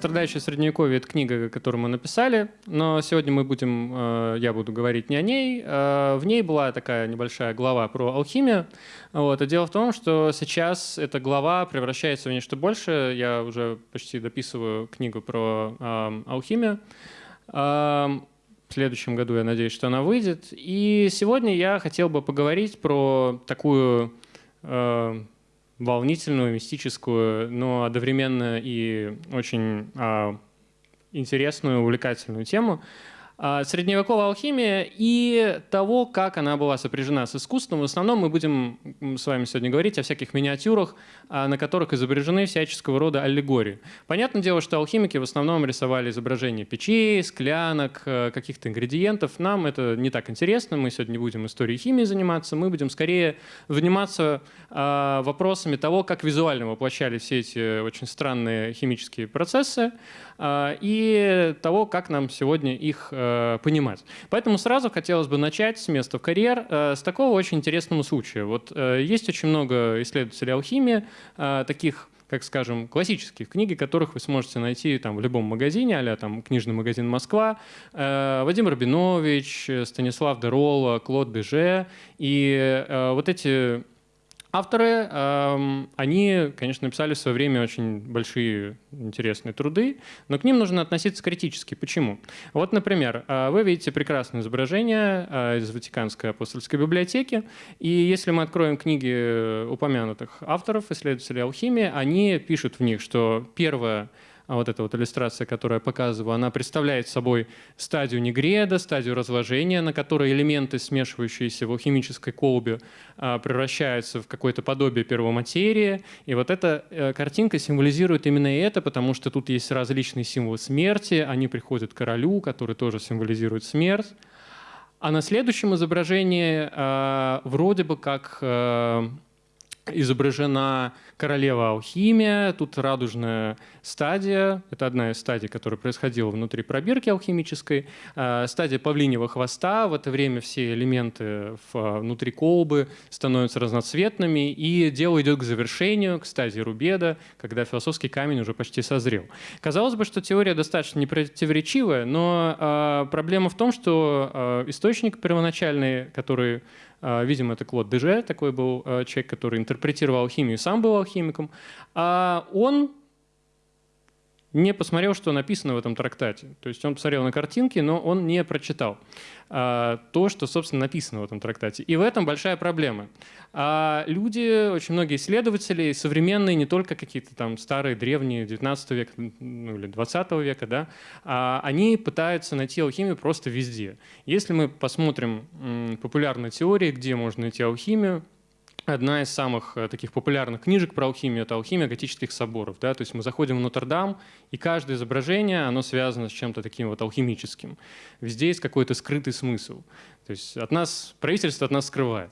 «Страдающее средневековье» — это книга, которую мы написали, но сегодня мы будем, э, я буду говорить не о ней. Э, в ней была такая небольшая глава про алхимию. Вот. И дело в том, что сейчас эта глава превращается в нечто большее. Я уже почти дописываю книгу про э, алхимию. В следующем году я надеюсь, что она выйдет. И сегодня я хотел бы поговорить про такую волнительную, мистическую, но одновременно и очень а, интересную, увлекательную тему. А, средневековая алхимия и того, как она была сопряжена с искусством. В основном мы будем с вами сегодня говорить о всяких миниатюрах, а, на которых изображены всяческого рода аллегории. Понятное дело, что алхимики в основном рисовали изображения печей, склянок, э, каких-то ингредиентов. Нам это не так интересно, мы сегодня не будем историей химии заниматься, мы будем скорее заниматься а, вопросами того, как визуально воплощали все эти очень странные химические процессы, и того, как нам сегодня их э, Э, понимать. Поэтому сразу хотелось бы начать с места в карьер э, с такого очень интересного случая. Вот э, есть очень много исследователей алхимии, таких как скажем, классических книги, которых вы сможете найти там, в любом магазине, а там книжный магазин «Москва», Вадим Рабинович, Станислав Дерола, Клод Беже. И вот эти Авторы, эм, они, конечно, написали в свое время очень большие интересные труды, но к ним нужно относиться критически. Почему? Вот, например, э, вы видите прекрасное изображение э, из Ватиканской апостольской библиотеки, и если мы откроем книги упомянутых авторов, исследователей алхимии, они пишут в них, что первое а вот эта вот иллюстрация, которую я показываю, она представляет собой стадию негреда, стадию разложения, на которой элементы, смешивающиеся в алхимической колбе, а, превращаются в какое-то подобие первоматерии. И вот эта э, картинка символизирует именно это, потому что тут есть различные символы смерти, они приходят к королю, который тоже символизирует смерть. А на следующем изображении а, вроде бы как э, изображена королева алхимия, тут радужная стадия, это одна из стадий, которая происходила внутри пробирки алхимической, а, стадия павлиньего хвоста, в это время все элементы внутри колбы становятся разноцветными, и дело идет к завершению, к стадии рубеда, когда философский камень уже почти созрел. Казалось бы, что теория достаточно непротиворечивая, но а, проблема в том, что а, источник первоначальный, который а, видимо, это Клод Деже, такой был а, человек, который интерпретировал химию, сам был алхимиком. А он не посмотрел, что написано в этом трактате. То есть он посмотрел на картинки, но он не прочитал а, то, что, собственно, написано в этом трактате. И в этом большая проблема. А люди, очень многие исследователи, современные, не только какие-то там старые, древние, 19 века ну, или 20 века, да, а, они пытаются найти алхимию просто везде. Если мы посмотрим популярные теории, где можно найти алхимию, Одна из самых э, таких популярных книжек про алхимию – это «Алхимия готических соборов». Да? То есть мы заходим в Нотр-Дам, и каждое изображение, оно связано с чем-то таким вот алхимическим. Везде есть какой-то скрытый смысл. То есть от нас, правительство от нас скрывает.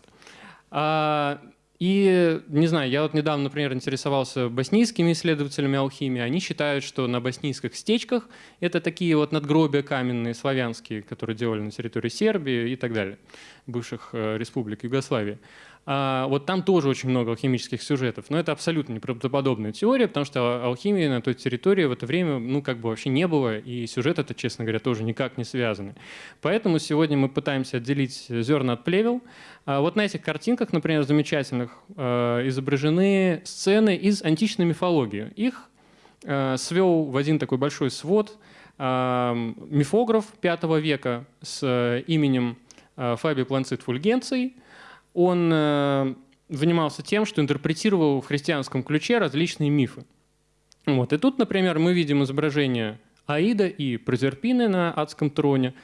А, и, не знаю, я вот недавно, например, интересовался боснийскими исследователями алхимии. Они считают, что на боснийских стечках это такие вот надгробия каменные, славянские, которые делали на территории Сербии и так далее, бывших э, республик Югославии. А, вот там тоже очень много алхимических сюжетов, но это абсолютно неправдоподобная теория, потому что алхимии на той территории в это время ну как бы вообще не было, и сюжет это, честно говоря, тоже никак не связаны. Поэтому сегодня мы пытаемся отделить зерна от плевел. А вот на этих картинках, например, замечательных, а, изображены сцены из античной мифологии. Их свел в один такой большой свод мифограф V века с именем Фаби Планцит Фульгенций – он э, занимался тем, что интерпретировал в христианском ключе различные мифы. Вот. И тут, например, мы видим изображение Аида и Прозерпины на адском троне.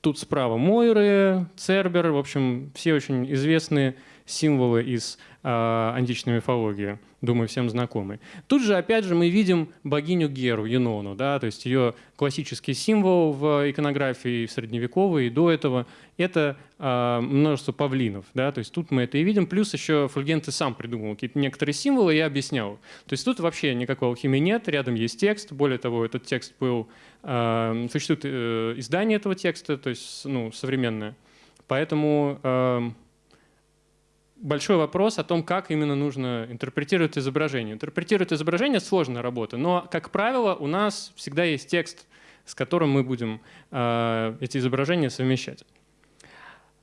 Тут справа Мойры, Цербер, в общем, все очень известные символы из античной мифологии думаю, всем знакомый. Тут же, опять же, мы видим богиню Геру, Енону, да, то есть ее классический символ в иконографии средневековой и до этого – это э, множество павлинов, да, то есть тут мы это и видим, плюс еще Фульгенты сам придумал какие-то некоторые символы и объяснял. То есть тут вообще никакой алхимии нет, рядом есть текст, более того, этот текст был, э, существует э, издание этого текста, то есть, ну, современное. Поэтому большой вопрос о том, как именно нужно интерпретировать изображение. Интерпретировать изображение — сложная работа, но, как правило, у нас всегда есть текст, с которым мы будем э, эти изображения совмещать.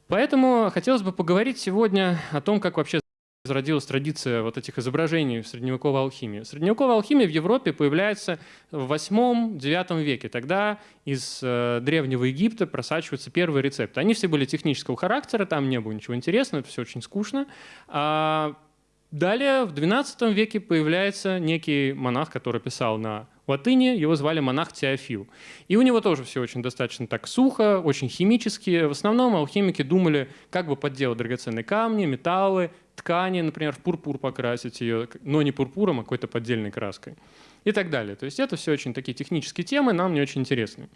Поэтому хотелось бы поговорить сегодня о том, как вообще зародилась традиция вот этих изображений в средневековой алхимии. Средневековая алхимия в Европе появляется в 8-9 веке. Тогда из э, Древнего Египта просачиваются первые рецепты. Они все были технического характера, там не было ничего интересного, это все очень скучно. А далее в XII веке появляется некий монах, который писал на латыни, его звали монах Теофил. И у него тоже все очень достаточно так сухо, очень химически. В основном алхимики думали, как бы подделать драгоценные камни, металлы, ткани, например, в пурпур покрасить ее, но не пурпуром, а какой-то поддельной краской и так далее. То есть это все очень такие технические темы, нам не очень интересны.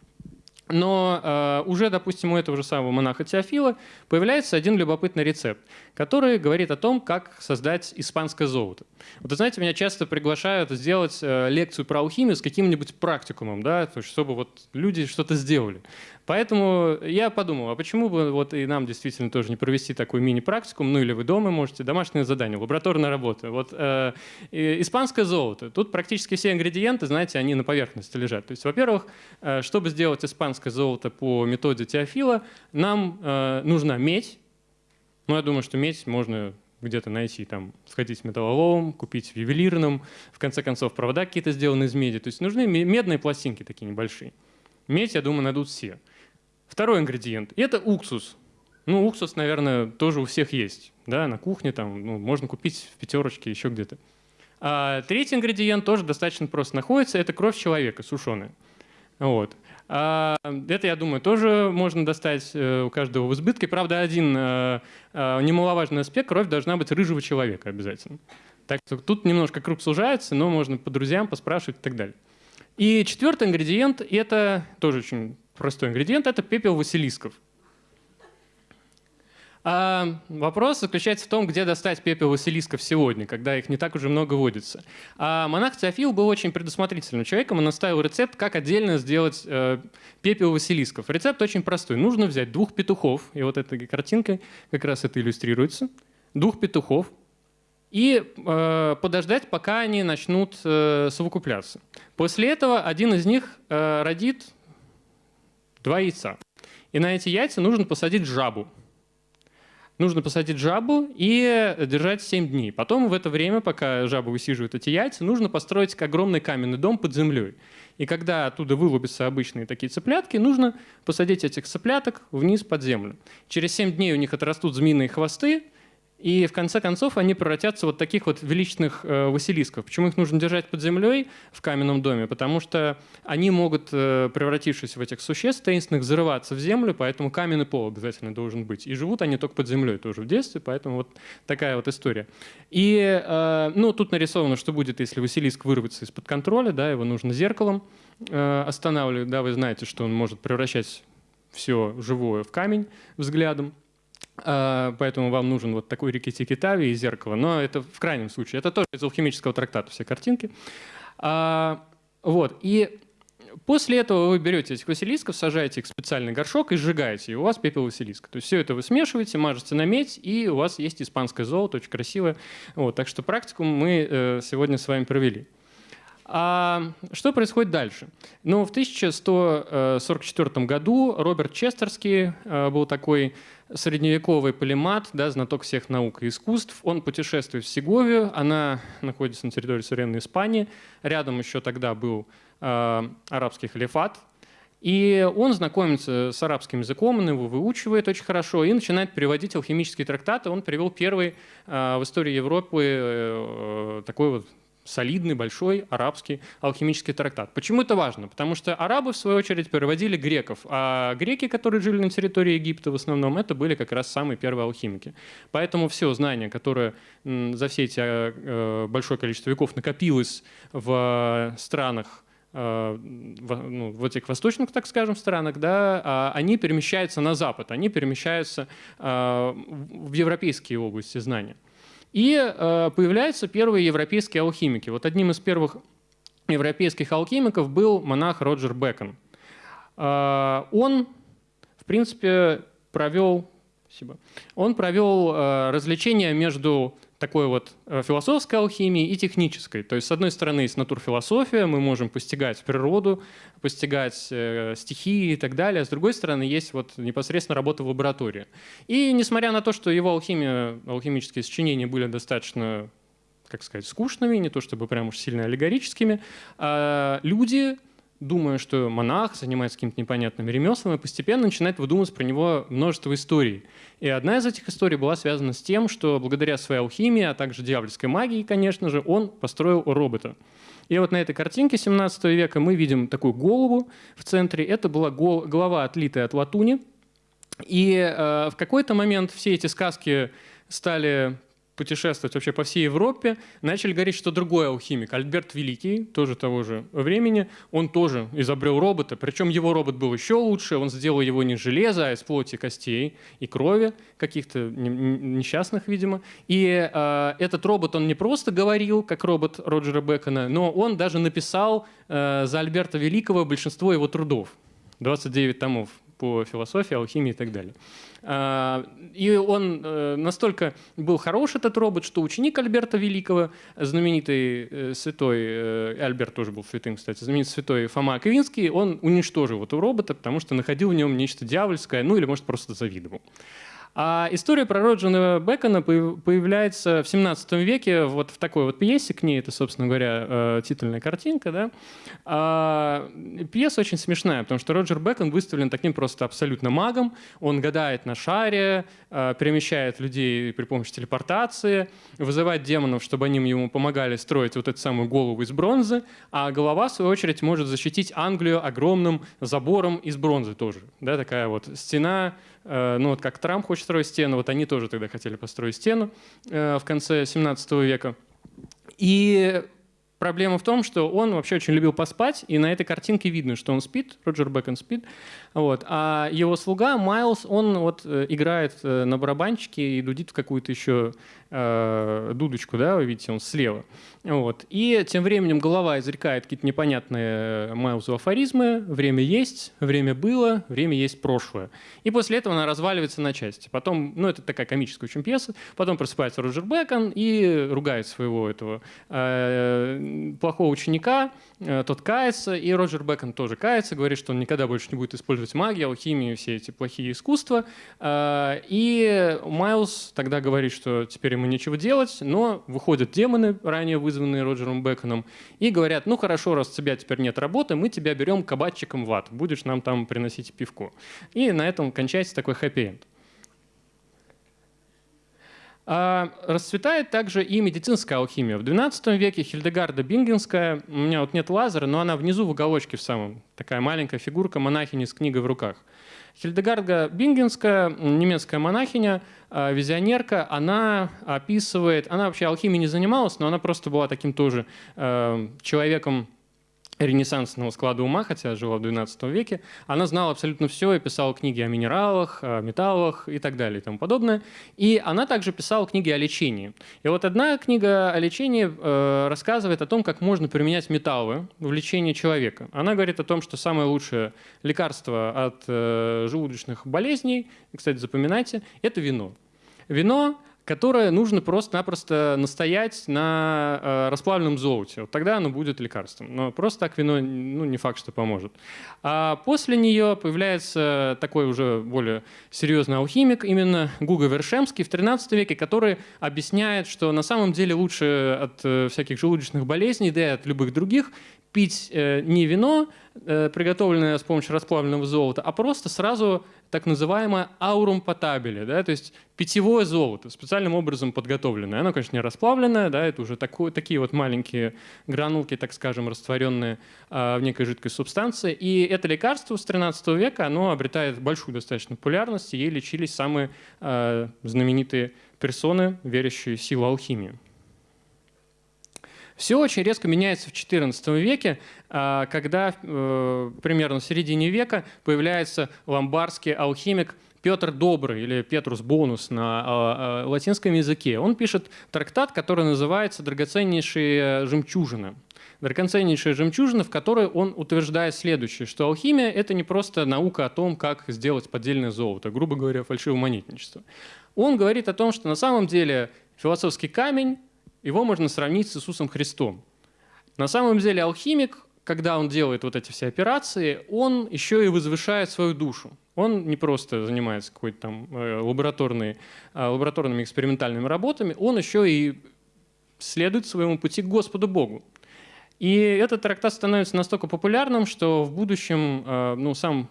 Но э, уже, допустим, у этого же самого монаха Теофила появляется один любопытный рецепт, который говорит о том, как создать испанское золото. Вот, знаете, меня часто приглашают сделать э, лекцию про алхимию с каким-нибудь практикумом, да, то есть, чтобы вот люди что-то сделали. Поэтому я подумал, а почему бы вот и нам действительно тоже не провести такой мини-практикум, ну или вы дома можете, домашнее задание, лабораторная работа. Вот э, испанское золото. Тут практически все ингредиенты, знаете, они на поверхности лежат. То есть, во-первых, э, чтобы сделать испанское золото по методе Теофила, нам э, нужна медь. Ну, я думаю, что медь можно где-то найти, там, сходить в металлолом, купить в ювелирном, в конце концов, провода какие-то сделаны из меди. То есть нужны медные пластинки такие небольшие. Медь, я думаю, найдут все. Второй ингредиент – это уксус. Ну, уксус, наверное, тоже у всех есть. Да, на кухне там, ну, можно купить в пятерочке, еще где-то. А третий ингредиент тоже достаточно просто находится – это кровь человека, сушеная. Вот. А, это, я думаю, тоже можно достать э, у каждого в избытке. Правда, один э, э, немаловажный аспект – кровь должна быть рыжего человека обязательно. Так что тут немножко круг сужается, но можно по друзьям поспрашивать и так далее. И четвертый ингредиент – это тоже очень простой ингредиент – это пепел василисков. А вопрос заключается в том, где достать пепел василисков сегодня, когда их не так уже много водится. А монах Теофил был очень предусмотрительным человеком, он оставил рецепт, как отдельно сделать э, пепел василисков. Рецепт очень простой. Нужно взять двух петухов, и вот этой картинкой как раз это иллюстрируется, двух петухов, и э, подождать, пока они начнут э, совокупляться. После этого один из них э, родит два яйца. И на эти яйца нужно посадить жабу. Нужно посадить жабу и держать 7 дней. Потом в это время, пока жаба высиживает эти яйца, нужно построить огромный каменный дом под землей. И когда оттуда вылупятся обычные такие цыплятки, нужно посадить этих цыпляток вниз под землю. Через 7 дней у них отрастут змеиные хвосты, и в конце концов они превратятся вот таких вот величных э, василисков. Почему их нужно держать под землей в каменном доме? Потому что они могут, э, превратившись в этих существ таинственных, взрываться в землю, поэтому каменный пол обязательно должен быть. И живут они только под землей тоже в детстве, поэтому вот такая вот история. И э, ну, тут нарисовано, что будет, если василиск вырвется из-под контроля, да, его нужно зеркалом э, останавливать. Да, вы знаете, что он может превращать все живое в камень взглядом. А, поэтому вам нужен вот такой рикки-тикки-тави и зеркало. Но это в крайнем случае. Это тоже из алхимического трактата все картинки. А, вот. И после этого вы берете этих василисков, сажаете их в специальный горшок и сжигаете, и у вас пепел василиска. То есть все это вы смешиваете, мажете на медь, и у вас есть испанское золото, очень красивое. Вот. Так что практику мы э, сегодня с вами провели. А что происходит дальше? Ну, в 1144 году Роберт Честерский э, был такой средневековый полимат, да, знаток всех наук и искусств. Он путешествует в Сеговию, она находится на территории современной Испании. Рядом еще тогда был э, арабский халифат. И он знакомится с арабским языком, он его выучивает очень хорошо и начинает переводить алхимические трактаты. Он привел первый э, в истории Европы э, такой вот солидный, большой арабский алхимический трактат. Почему это важно? Потому что арабы, в свою очередь, переводили греков, а греки, которые жили на территории Египта в основном, это были как раз самые первые алхимики. Поэтому все знания, которые за все эти э, э, большое количество веков накопилось в странах, э, в, ну, в этих восточных, так скажем, странах, да, а они перемещаются на Запад, они перемещаются в европейские области знания. И э, появляются первые европейские алхимики. Вот одним из первых европейских алхимиков был монах Роджер Бекон. Э, он, в принципе, провел Спасибо. Он провел э, развлечение между такой вот э, философской алхимией и технической. То есть, с одной стороны, есть натурфилософия, мы можем постигать природу, постигать э, стихии и так далее. С другой стороны, есть вот непосредственно работа в лаборатории. И несмотря на то, что его алхимия, алхимические сочинения были достаточно как сказать, скучными, не то чтобы прям уж сильно аллегорическими, а люди думая, что монах занимается какими-то непонятными ремеслами, постепенно начинает выдумывать про него множество историй. И одна из этих историй была связана с тем, что благодаря своей алхимии, а также дьявольской магии, конечно же, он построил робота. И вот на этой картинке 17 века мы видим такую голову в центре. Это была голова, отлитая от латуни. И э, в какой-то момент все эти сказки стали путешествовать вообще по всей Европе, начали говорить, что другой алхимик, Альберт Великий, тоже того же времени, он тоже изобрел робота, причем его робот был еще лучше, он сделал его не из железа, а из плоти, костей и крови, каких-то несчастных, видимо. И э, этот робот, он не просто говорил, как робот Роджера Бекона, но он даже написал э, за Альберта Великого большинство его трудов. 29 томов по философии, алхимии и так далее. А, и он э, настолько был хорош, этот робот, что ученик Альберта Великого, знаменитый э, святой, э, Альберт тоже был святым, кстати, знаменитый святой Фома Аквинский, он уничтожил этого робота, потому что находил в нем нечто дьявольское, ну или, может, просто завидовал. А история про Роджера Бекона появляется в 17 веке вот в такой вот пьесе к ней, это, собственно говоря, э, титульная картинка. Да? А, пьеса очень смешная, потому что Роджер Бекон выставлен таким просто абсолютно магом. Он гадает на шаре, э, перемещает людей при помощи телепортации, вызывает демонов, чтобы они ему помогали строить вот эту самую голову из бронзы, а голова, в свою очередь, может защитить Англию огромным забором из бронзы тоже. Да, такая вот стена ну вот как Трамп хочет строить стену, вот они тоже тогда хотели построить стену э, в конце 17 века. И проблема в том, что он вообще очень любил поспать, и на этой картинке видно, что он спит, Роджер Бэкон спит, вот, а его слуга Майлз, он вот э, играет на барабанчике и дудит в какую-то еще э, дудочку, да, вы видите, он слева. Вот. И тем временем голова изрекает какие-то непонятные Майлзу афоризмы. Время есть, время было, время есть прошлое. И после этого она разваливается на части. Потом, ну, это такая комическая очень пьеса. Потом просыпается Роджер Бекон и ругает своего этого э, плохого ученика. Э, тот кается, и Роджер Бекон тоже кается, говорит, что он никогда больше не будет использовать магию, алхимию, все эти плохие искусства. Э, и Майлз тогда говорит, что теперь ему нечего делать, но выходят демоны, ранее вызванные Роджером Беконом, и говорят, ну хорошо, раз у тебя теперь нет работы, мы тебя берем кабачиком в ад, будешь нам там приносить пивко. И на этом кончается такой хэппи-энд. А расцветает также и медицинская алхимия. В XII веке Хильдегарда Бингенская, у меня вот нет лазера, но она внизу в уголочке в самом, такая маленькая фигурка монахини с книгой в руках. Хильдегарда Бингенская, немецкая монахиня, а, визионерка, она описывает, она вообще алхимией не занималась, но она просто была таким тоже э, человеком ренессансного склада ума, хотя жила в XII веке, она знала абсолютно все и писала книги о минералах, о металлах и так далее и тому подобное. И она также писала книги о лечении. И вот одна книга о лечении э, рассказывает о том, как можно применять металлы в лечении человека. Она говорит о том, что самое лучшее лекарство от э, желудочных болезней, кстати, запоминайте, это вино. Вино которое нужно просто-напросто настоять на э, расплавленном золоте. Вот тогда оно будет лекарством. Но просто так вино ну, не факт, что поможет. А после нее появляется такой уже более серьезный алхимик, именно Гуга Вершемский в 13 веке, который объясняет, что на самом деле лучше от э, всяких желудочных болезней, да и от любых других, пить э, не вино, э, приготовленное с помощью расплавленного золота, а просто сразу так называемое аурум потабели, да, то есть питьевое золото, специальным образом подготовленное. Оно, конечно, не расплавленное, да, это уже такое, такие вот маленькие гранулки, так скажем, растворенные э, в некой жидкой субстанции. И это лекарство с 13 века, оно обретает большую достаточно популярность, и ей лечились самые э, знаменитые персоны, верящие в силу алхимии. Все очень резко меняется в XIV веке, а, когда э, примерно в середине века появляется ломбардский алхимик Петр Добрый или Петрус Бонус на а, а, латинском языке. Он пишет трактат, который называется «Драгоценнейшие жемчужины». драгоценнейшая жемчужина, в которой он утверждает следующее, что алхимия — это не просто наука о том, как сделать поддельное золото, грубо говоря, фальшивомонетничество. Он говорит о том, что на самом деле философский камень, его можно сравнить с Иисусом Христом. На самом деле алхимик, когда он делает вот эти все операции, он еще и возвышает свою душу. Он не просто занимается какой-то там э, лабораторной, э, лабораторными экспериментальными работами, он еще и следует своему пути к Господу Богу. И этот трактат становится настолько популярным, что в будущем э, ну, сам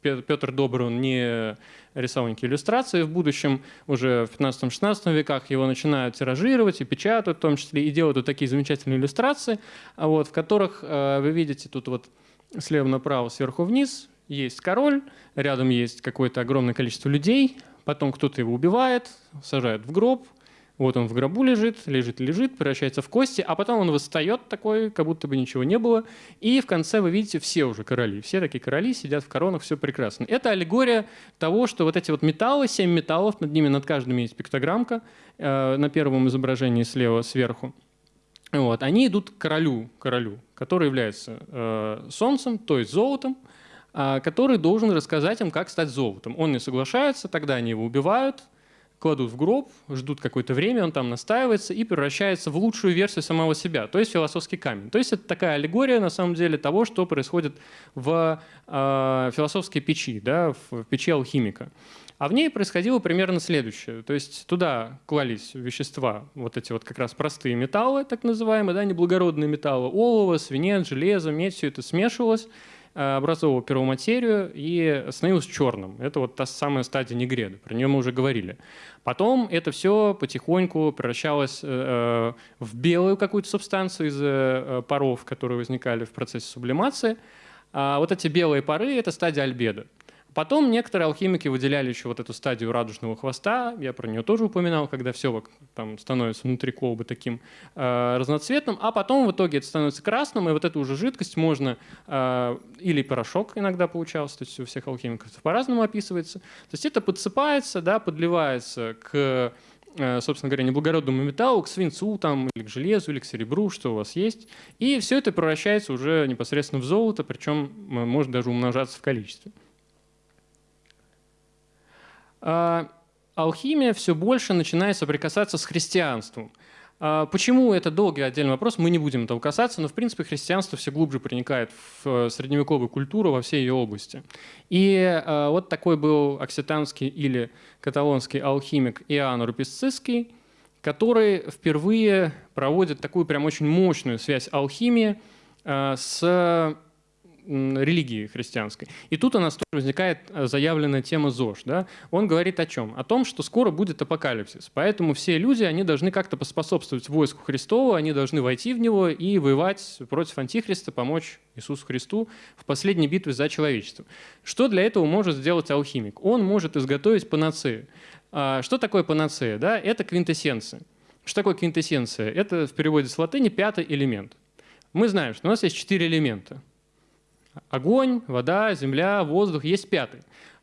Петр Добрый, он не рисовал никакие иллюстрации. В будущем, уже в 15-16 веках, его начинают тиражировать и печатают в том числе, и делают вот такие замечательные иллюстрации, вот, в которых э, вы видите тут вот слева направо, сверху вниз, есть король, рядом есть какое-то огромное количество людей, потом кто-то его убивает, сажает в гроб, вот он в гробу лежит, лежит, лежит, превращается в кости, а потом он восстает такой, как будто бы ничего не было. И в конце вы видите все уже короли. Все такие короли сидят в коронах, все прекрасно. Это аллегория того, что вот эти вот металлы, семь металлов, над ними над каждым есть пиктограммка э, на первом изображении слева сверху. Вот, они идут к королю, королю, который является э, солнцем, то есть золотом, э, который должен рассказать им, как стать золотом. Он не соглашается, тогда они его убивают, кладут в гроб, ждут какое-то время, он там настаивается и превращается в лучшую версию самого себя, то есть философский камень. То есть это такая аллегория на самом деле того, что происходит в э, философской печи, да, в печи алхимика. А в ней происходило примерно следующее. То есть туда клались вещества, вот эти вот как раз простые металлы, так называемые, да, неблагородные металлы, олово, свинец, железо, медь, все это смешивалось, образовывал первоматерию и становился черным. Это вот та самая стадия негреда, про нее мы уже говорили. Потом это все потихоньку превращалось э, в белую какую-то субстанцию из э, паров, которые возникали в процессе сублимации. А вот эти белые пары – это стадия альбедо. Потом некоторые алхимики выделяли еще вот эту стадию радужного хвоста, я про нее тоже упоминал, когда все там становится внутри колбы таким э, разноцветным, а потом в итоге это становится красным, и вот эту уже жидкость можно, э, или порошок иногда получался, то есть у всех алхимиков по-разному описывается, то есть это подсыпается, да, подливается к э, собственно говоря, неблагородному металлу, к свинцу там, или к железу, или к серебру, что у вас есть. И все это превращается уже непосредственно в золото, причем может даже умножаться в количестве. А, алхимия все больше начинает соприкасаться с христианством. А, почему это долгий отдельный вопрос, мы не будем этого касаться, но в принципе христианство все глубже проникает в э, средневековую культуру во всей ее области. И а, вот такой был окситанский или каталонский алхимик Иоанн Руписцисский, который впервые проводит такую прям очень мощную связь алхимии с религии христианской. И тут у нас тоже возникает э, заявленная тема ЗОЖ. Да? Он говорит о чем? О том, что скоро будет апокалипсис. Поэтому все люди, они должны как-то поспособствовать войску Христову, они должны войти в него и воевать против Антихриста, помочь Иисусу Христу в последней битве за человечество. Что для этого может сделать алхимик? Он может изготовить панацею. А, что такое панацея? Да? Это квинтэссенция. Что такое квинтэссенция? Это в переводе с латыни пятый элемент. Мы знаем, что у нас есть четыре элемента. Огонь, вода, земля, воздух, есть пятый.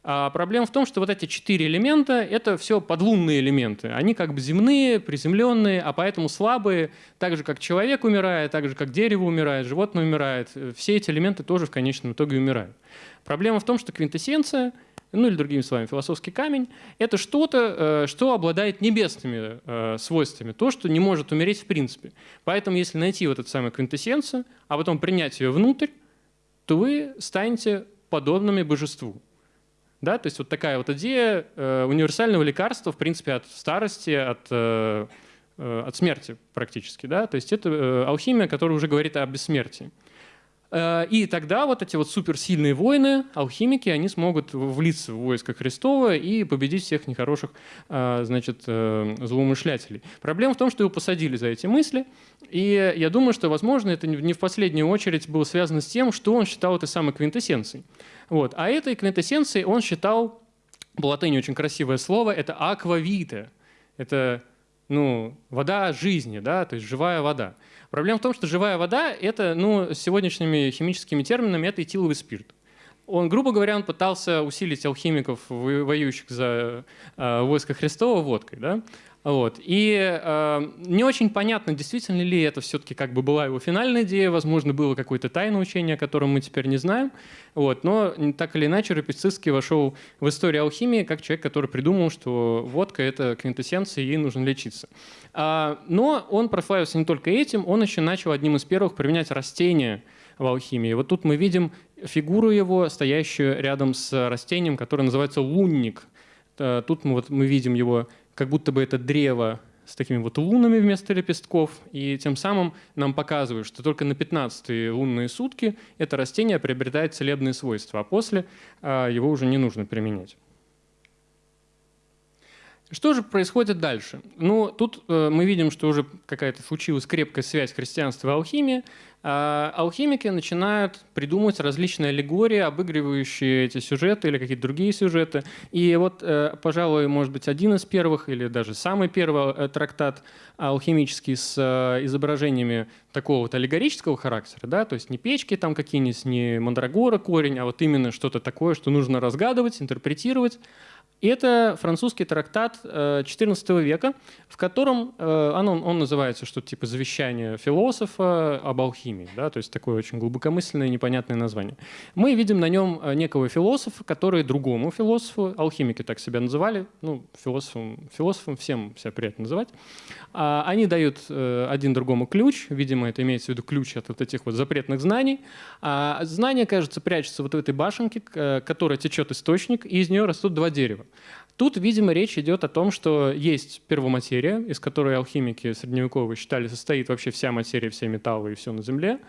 А проблема в том, что вот эти четыре элемента – это все подлунные элементы. Они как бы земные, приземленные, а поэтому слабые, так же, как человек умирает, так же, как дерево умирает, животное умирает. Все эти элементы тоже в конечном итоге умирают. Проблема в том, что квинтэссенция, ну или другими словами, философский камень – это что-то, э, что обладает небесными э, свойствами, то, что не может умереть в принципе. Поэтому если найти вот эту самую квинтэссенцию, а потом принять ее внутрь, то вы станете подобными божеству. Да? То есть вот такая вот идея э, универсального лекарства, в принципе, от старости, от, э, э, от смерти практически. Да? То есть это э, алхимия, которая уже говорит о бессмертии. Э, и тогда вот эти вот суперсильные воины, алхимики, они смогут влиться в войско Христова и победить всех нехороших э, значит, э, злоумышлятелей. Проблема в том, что его посадили за эти мысли, и я думаю, что, возможно, это не в последнюю очередь было связано с тем, что он считал этой самой квинтэссенцией. Вот. А этой квинтэссенцией он считал, по латыни очень красивое слово, это аквавита. Это ну, вода жизни, да, то есть живая вода. Проблема в том, что живая вода – это, ну, сегодняшними химическими терминами, это этиловый спирт. Он, грубо говоря, он пытался усилить алхимиков, воюющих за э, войско Христова, водкой. Да? Вот. И э, не очень понятно, действительно ли это все-таки как бы была его финальная идея, возможно, было какое-то тайное учение, о котором мы теперь не знаем. Вот. Но так или иначе Рапицицкий вошел в историю алхимии как человек, который придумал, что водка – это квинтэссенция, и ей нужно лечиться. А, но он прославился не только этим, он еще начал одним из первых применять растения в алхимии. Вот тут мы видим фигуру его, стоящую рядом с растением, которое называется лунник. Э, тут мы, вот, мы видим его как будто бы это древо с такими вот лунами вместо лепестков, и тем самым нам показывают, что только на 15 лунные сутки это растение приобретает целебные свойства, а после а, его уже не нужно применять. Что же происходит дальше? Ну, тут э, мы видим, что уже какая-то случилась крепкая связь христианства и алхимии. А алхимики начинают придумывать различные аллегории, обыгрывающие эти сюжеты или какие-то другие сюжеты. И вот, э, пожалуй, может быть, один из первых или даже самый первый э, трактат алхимический с э, изображениями такого вот аллегорического характера, да, то есть не печки там какие-нибудь, не мандрагора корень, а вот именно что-то такое, что нужно разгадывать, интерпретировать. И это французский трактат XIV века, в котором он, он называется что-то типа «Завещание философа об алхимии» да, то есть такое очень глубокомысленное непонятное название. Мы видим на нем э, некого философа, который другому философу, алхимики так себя называли, ну, философом, философом всем себя приятно называть, а, они дают э, один другому ключ, видимо, это имеется в виду ключ от вот этих вот запретных знаний, а знание, кажется, прячется вот в этой башенке, которая течет источник, и из нее растут два дерева. Тут, видимо, речь идет о том, что есть первоматерия, из которой алхимики средневековые считали состоит вообще вся материя, все металлы и все на Земле,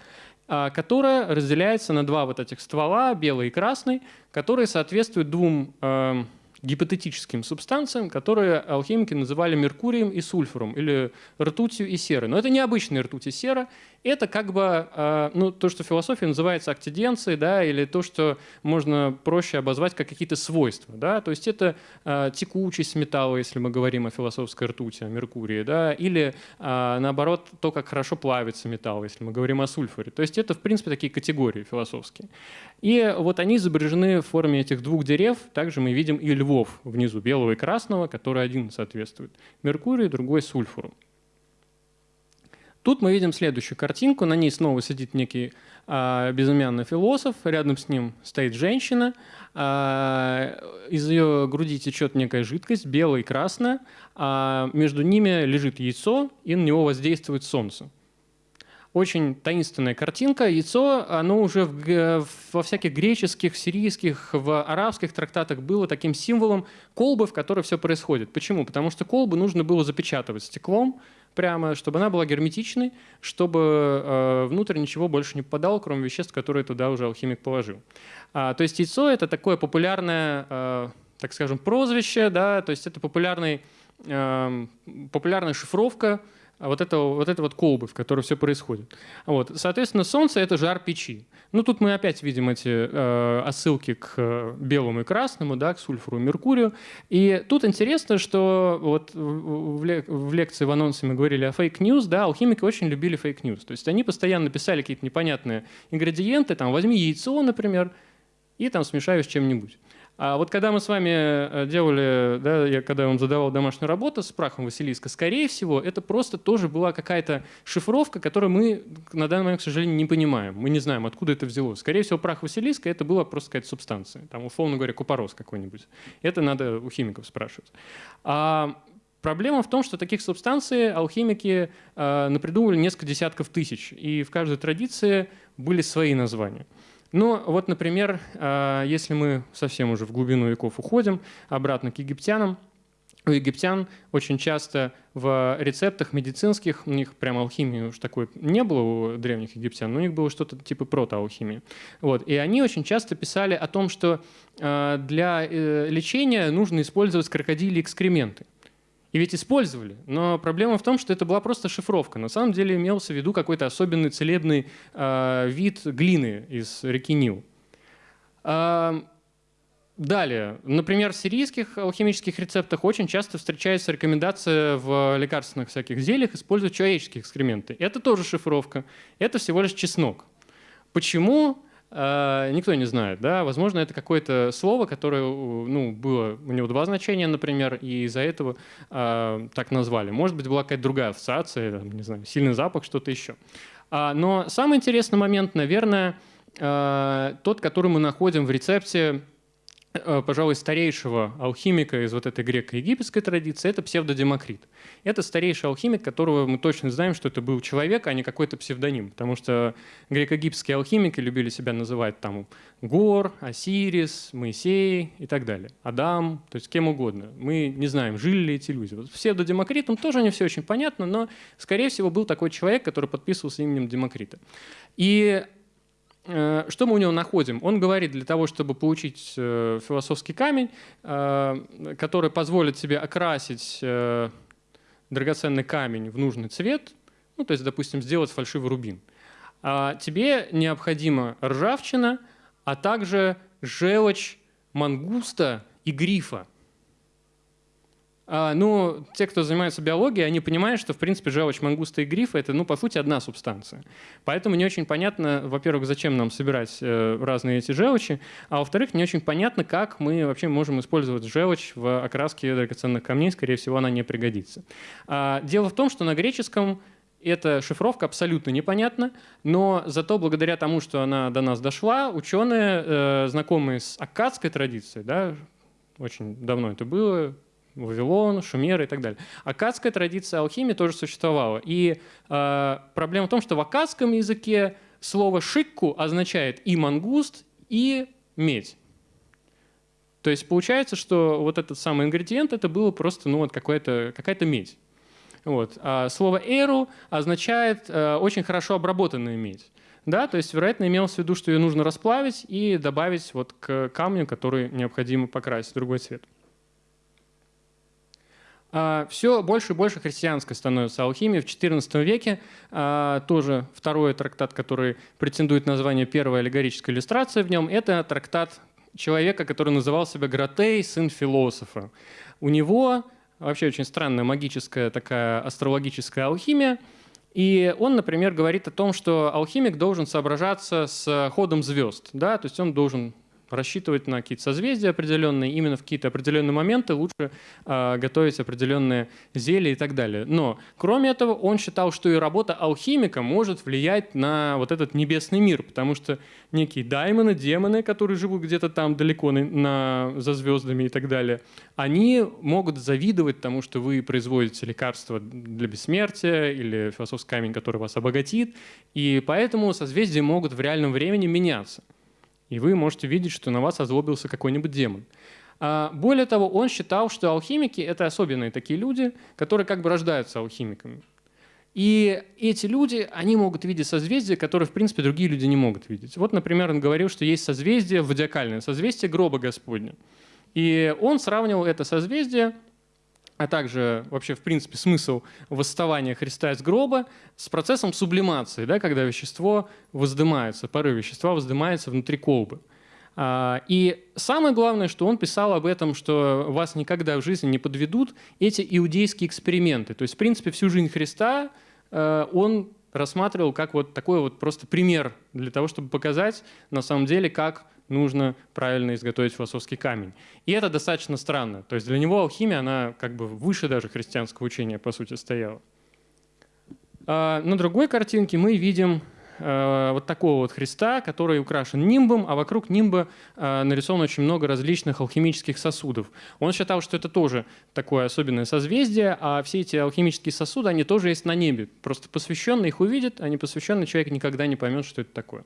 а, которая разделяется на два вот этих ствола, белый и красный, которые соответствуют двум эм, гипотетическим субстанциям, которые алхимики называли меркурием и сульфуром, или ртутью и серой. Но это не обычная ртуть и сера, это как бы э, ну, то, что в философии называется актиденцией, да, или то, что можно проще обозвать как какие-то свойства. Да? То есть это э, текучесть металла, если мы говорим о философской ртути, о Меркурии, да? или э, наоборот то, как хорошо плавится металл, если мы говорим о сульфуре. То есть это, в принципе, такие категории философские. И вот они изображены в форме этих двух дерев. Также мы видим и львов внизу, белого и красного, который один соответствует Меркурию, другой сульфуру. Тут мы видим следующую картинку. На ней снова сидит некий а, безымянный философ. Рядом с ним стоит женщина. А, из ее груди течет некая жидкость, белая и красная. А между ними лежит яйцо, и на него воздействует солнце. Очень таинственная картинка. Яйцо, оно уже в, во всяких греческих, сирийских, в арабских трактатах было таким символом колбы, в которой все происходит. Почему? Потому что колбу нужно было запечатывать стеклом, прямо, чтобы она была герметичной, чтобы э, внутрь ничего больше не попадало, кроме веществ, которые туда уже алхимик положил. А, то есть яйцо — это такое популярное, э, так скажем, прозвище, да, то есть это популярный, э, популярная шифровка а вот это вот, это вот колбы, в которой все происходит. Вот. Соответственно, Солнце — это жар печи. Ну, тут мы опять видим эти э, отсылки к э, белому и красному, да, к сульфуру и меркурию. И тут интересно, что вот в, в лекции в анонсе мы говорили о fake news, да, алхимики очень любили fake news. То есть они постоянно писали какие-то непонятные ингредиенты, там, возьми яйцо, например, и там смешаю с чем-нибудь. А вот когда мы с вами э, делали, да, я когда вам задавал домашнюю работу с прахом Василиска, скорее всего, это просто тоже была какая-то шифровка, которую мы на данный момент, к сожалению, не понимаем. Мы не знаем, откуда это взялось. Скорее всего, прах Василиска — это была просто какая-то субстанция. Там, условно говоря, купорос какой-нибудь. Это надо у химиков спрашивать. А Проблема в том, что таких субстанций алхимики э, напридумывали несколько десятков тысяч, и в каждой традиции были свои названия. Ну, вот, например, а, если мы совсем уже в глубину веков уходим, обратно к египтянам, у египтян очень часто в рецептах медицинских, у них прямо алхимии уж такой не было у древних египтян, но у них было что-то типа протоалхимии. Вот. И они очень часто писали о том, что а, для э, лечения нужно использовать крокодили экскременты. И ведь использовали. Но проблема в том, что это была просто шифровка. На самом деле имелся в виду какой-то особенный целебный э, вид глины из реки Нил. Э, далее. Например, в сирийских алхимических рецептах очень часто встречается рекомендация в лекарственных всяких зельях использовать человеческие экскременты. Это тоже шифровка. Это всего лишь чеснок. Почему? Э, никто не знает. Да? Возможно, это какое-то слово, которое ну, было, у него два значения, например, и из-за этого э, так назвали. Может быть, была какая-то другая ассоциация, не знаю, сильный запах, что-то еще. А, но самый интересный момент, наверное, э, тот, который мы находим в рецепте пожалуй, старейшего алхимика из вот этой греко-египетской традиции, это псевдодемокрит. Это старейший алхимик, которого мы точно знаем, что это был человек, а не какой-то псевдоним. Потому что греко-египетские алхимики любили себя называть там Гор, Осирис, Моисей и так далее. Адам, то есть кем угодно. Мы не знаем, жили ли эти люди. Вот псевдодемокритом тоже не все очень понятно, но, скорее всего, был такой человек, который подписывался именем Демокрита. И Э, что мы у него находим? Он говорит, для того, чтобы получить э, философский камень, э, который позволит себе окрасить драгоценный камень в нужный цвет, ну, то есть, допустим, сделать фальшивый рубин, а тебе необходима ржавчина, а также желчь мангуста и грифа – ну, те, кто занимается биологией, они понимают, что, в принципе, желчь мангуста и грифа – это, ну, по сути, одна субстанция. Поэтому не очень понятно, во-первых, зачем нам собирать э, разные эти желчи, а во-вторых, не очень понятно, как мы вообще можем использовать желчь в окраске драгоценных камней. Скорее всего, она не пригодится. А, дело в том, что на греческом эта шифровка абсолютно непонятна, но зато благодаря тому, что она до нас дошла, ученые, э, знакомые с аккадской традицией, да, очень давно это было, Вавилон, Шумеры и так далее. Акадская традиция алхимии тоже существовала. И э, проблема в том, что в акадском языке слово «шикку» означает и мангуст, и медь. То есть получается, что вот этот самый ингредиент это было просто ну, вот какая-то какая медь. Вот. А слово «эру» означает э, очень хорошо обработанная медь. Да, то есть, вероятно, имелось в виду, что ее нужно расплавить и добавить вот к камню, который необходимо покрасить в другой цвет. А, Все больше и больше христианской становится алхимия. В XIV веке а, тоже второй трактат, который претендует на название первая аллегорическая иллюстрация в нем, это трактат человека, который называл себя Гратей, сын философа. У него вообще очень странная магическая такая астрологическая алхимия. И он, например, говорит о том, что алхимик должен соображаться с ходом звезд. Да? То есть он должен рассчитывать на какие-то созвездия определенные, именно в какие-то определенные моменты лучше э, готовить определенные зелья и так далее. Но, кроме этого, он считал, что и работа алхимика может влиять на вот этот небесный мир, потому что некие даймоны, демоны, которые живут где-то там далеко на, на, за звездами и так далее, они могут завидовать тому, что вы производите лекарства для бессмертия или философский камень, который вас обогатит, и поэтому созвездия могут в реальном времени меняться – и вы можете видеть, что на вас озлобился какой-нибудь демон. А более того, он считал, что алхимики — это особенные такие люди, которые как бы рождаются алхимиками. И эти люди, они могут видеть созвездия, которые, в принципе, другие люди не могут видеть. Вот, например, он говорил, что есть созвездие водиакальное, созвездие гроба Господня. И он сравнивал это созвездие а также вообще, в принципе, смысл восставания Христа из гроба с процессом сублимации, да, когда вещество воздымается, пары вещества воздымается внутри колбы. А, и самое главное, что он писал об этом, что вас никогда в жизни не подведут эти иудейские эксперименты. То есть, в принципе, всю жизнь Христа э, он рассматривал как вот такой вот просто пример для того, чтобы показать на самом деле, как нужно правильно изготовить философский камень. И это достаточно странно. То есть для него алхимия, она как бы выше даже христианского учения, по сути, стояла. А на другой картинке мы видим а, вот такого вот Христа, который украшен нимбом, а вокруг нимба а, нарисовано очень много различных алхимических сосудов. Он считал, что это тоже такое особенное созвездие, а все эти алхимические сосуды, они тоже есть на небе. Просто посвященный их увидит, а непосвященный человек никогда не поймет, что это такое.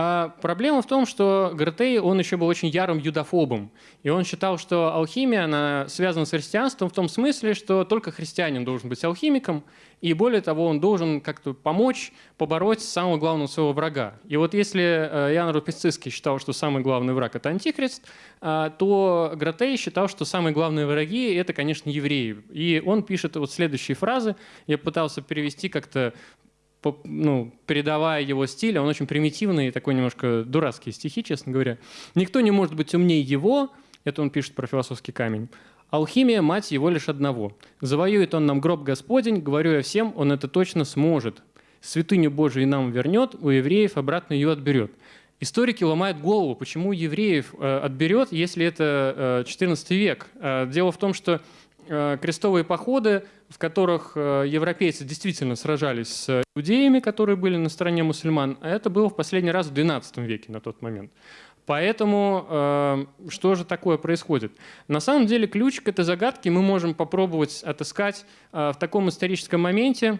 А проблема в том, что Гратей, он еще был очень ярым юдофобом. И он считал, что алхимия, она связана с христианством в том смысле, что только христианин должен быть алхимиком, и более того, он должен как-то помочь побороть самого главного своего врага. И вот если э, Ян Рупицицкий считал, что самый главный враг – это антихрист, э, то Гратей считал, что самые главные враги – это, конечно, евреи. И он пишет вот следующие фразы. Я пытался перевести как-то ну, передавая его стиль, он очень примитивный, такой немножко дурацкий стихи, честно говоря. «Никто не может быть умнее его», это он пишет про философский камень, «Алхимия – мать его лишь одного. Завоюет он нам гроб Господень, говорю я всем, он это точно сможет. святыню Божию нам вернет, у евреев обратно ее отберет. Историки ломают голову, почему евреев э, отберет, если это 14 век. Дело в том, что крестовые походы, в которых европейцы действительно сражались с иудеями, которые были на стороне мусульман, это было в последний раз в XII веке на тот момент. Поэтому э, что же такое происходит? На самом деле ключ к этой загадке мы можем попробовать отыскать э, в таком историческом моменте, э,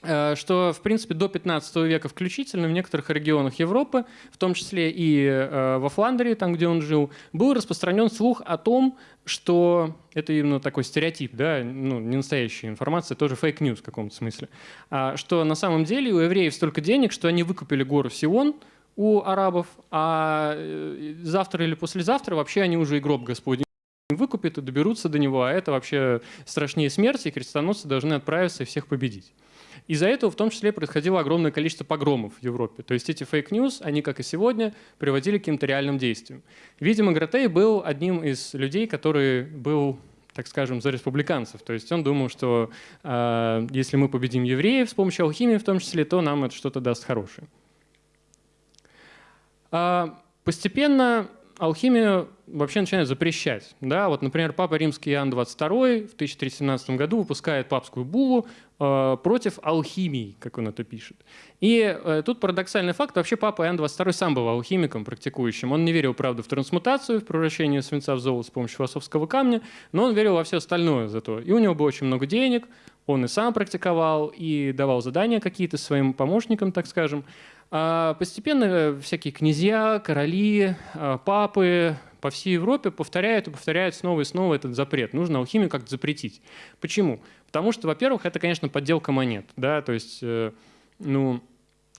что, в принципе, до 15 века включительно в некоторых регионах Европы, в том числе и э, во Фландрии, там, где он жил, был распространен слух о том, что это именно такой стереотип, да, ну, не настоящая информация, тоже fake news в каком-то смысле, а, что на самом деле у евреев столько денег, что они выкупили гору Сион – у арабов, а э, завтра или послезавтра вообще они уже и гроб Господень выкупят и доберутся до него, а это вообще страшнее смерти, и крестоносцы должны отправиться и всех победить. Из-за этого в том числе происходило огромное количество погромов в Европе. То есть эти fake news, они, как и сегодня, приводили к каким-то реальным действиям. Видимо, Гратей был одним из людей, который был так скажем, за республиканцев. То есть он думал, что э, если мы победим евреев с помощью алхимии в том числе, то нам это что-то даст хорошее. А, постепенно алхимию вообще начинают запрещать. Да? Вот, например, Папа Римский Иоанн XXII в 1317 году выпускает папскую буллу э, против алхимии, как он это пишет. И э, тут парадоксальный факт. Вообще Папа Иоанн XXII сам был алхимиком, практикующим. Он не верил, правда, в трансмутацию, в превращение свинца в золото с помощью философского камня, но он верил во все остальное зато. И у него было очень много денег, он и сам практиковал, и давал задания какие-то своим помощникам, так скажем. А постепенно всякие князья, короли, а, папы по всей Европе повторяют и повторяют снова и снова этот запрет. Нужно алхимию как-то запретить. Почему? Потому что, во-первых, это, конечно, подделка монет. Да? То есть, э, ну,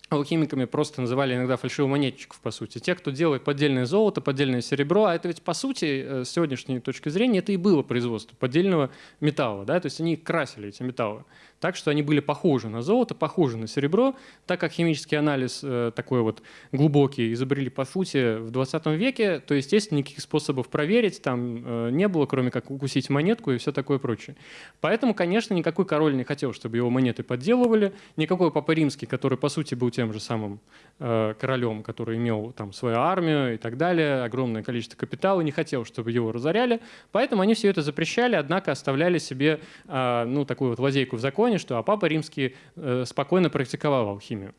алхимиками просто называли иногда фальшивомонетчиков, по сути. Те, кто делает поддельное золото, поддельное серебро, а это ведь, по сути, э, с сегодняшней точки зрения, это и было производство поддельного металла. Да? То есть они красили эти металлы так, что они были похожи на золото, похожи на серебро, так как химический анализ э, такой вот глубокий изобрели по сути в 20 веке, то, естественно, никаких способов проверить там э, не было, кроме как укусить монетку и все такое прочее. Поэтому, конечно, никакой король не хотел, чтобы его монеты подделывали, никакой Папа Римский, который, по сути, был тем же самым э, королем, который имел там свою армию и так далее, огромное количество капитала, не хотел, чтобы его разоряли, поэтому они все это запрещали, однако оставляли себе э, ну, такую вот лазейку в законе, что а Папа Римский э, спокойно практиковал алхимию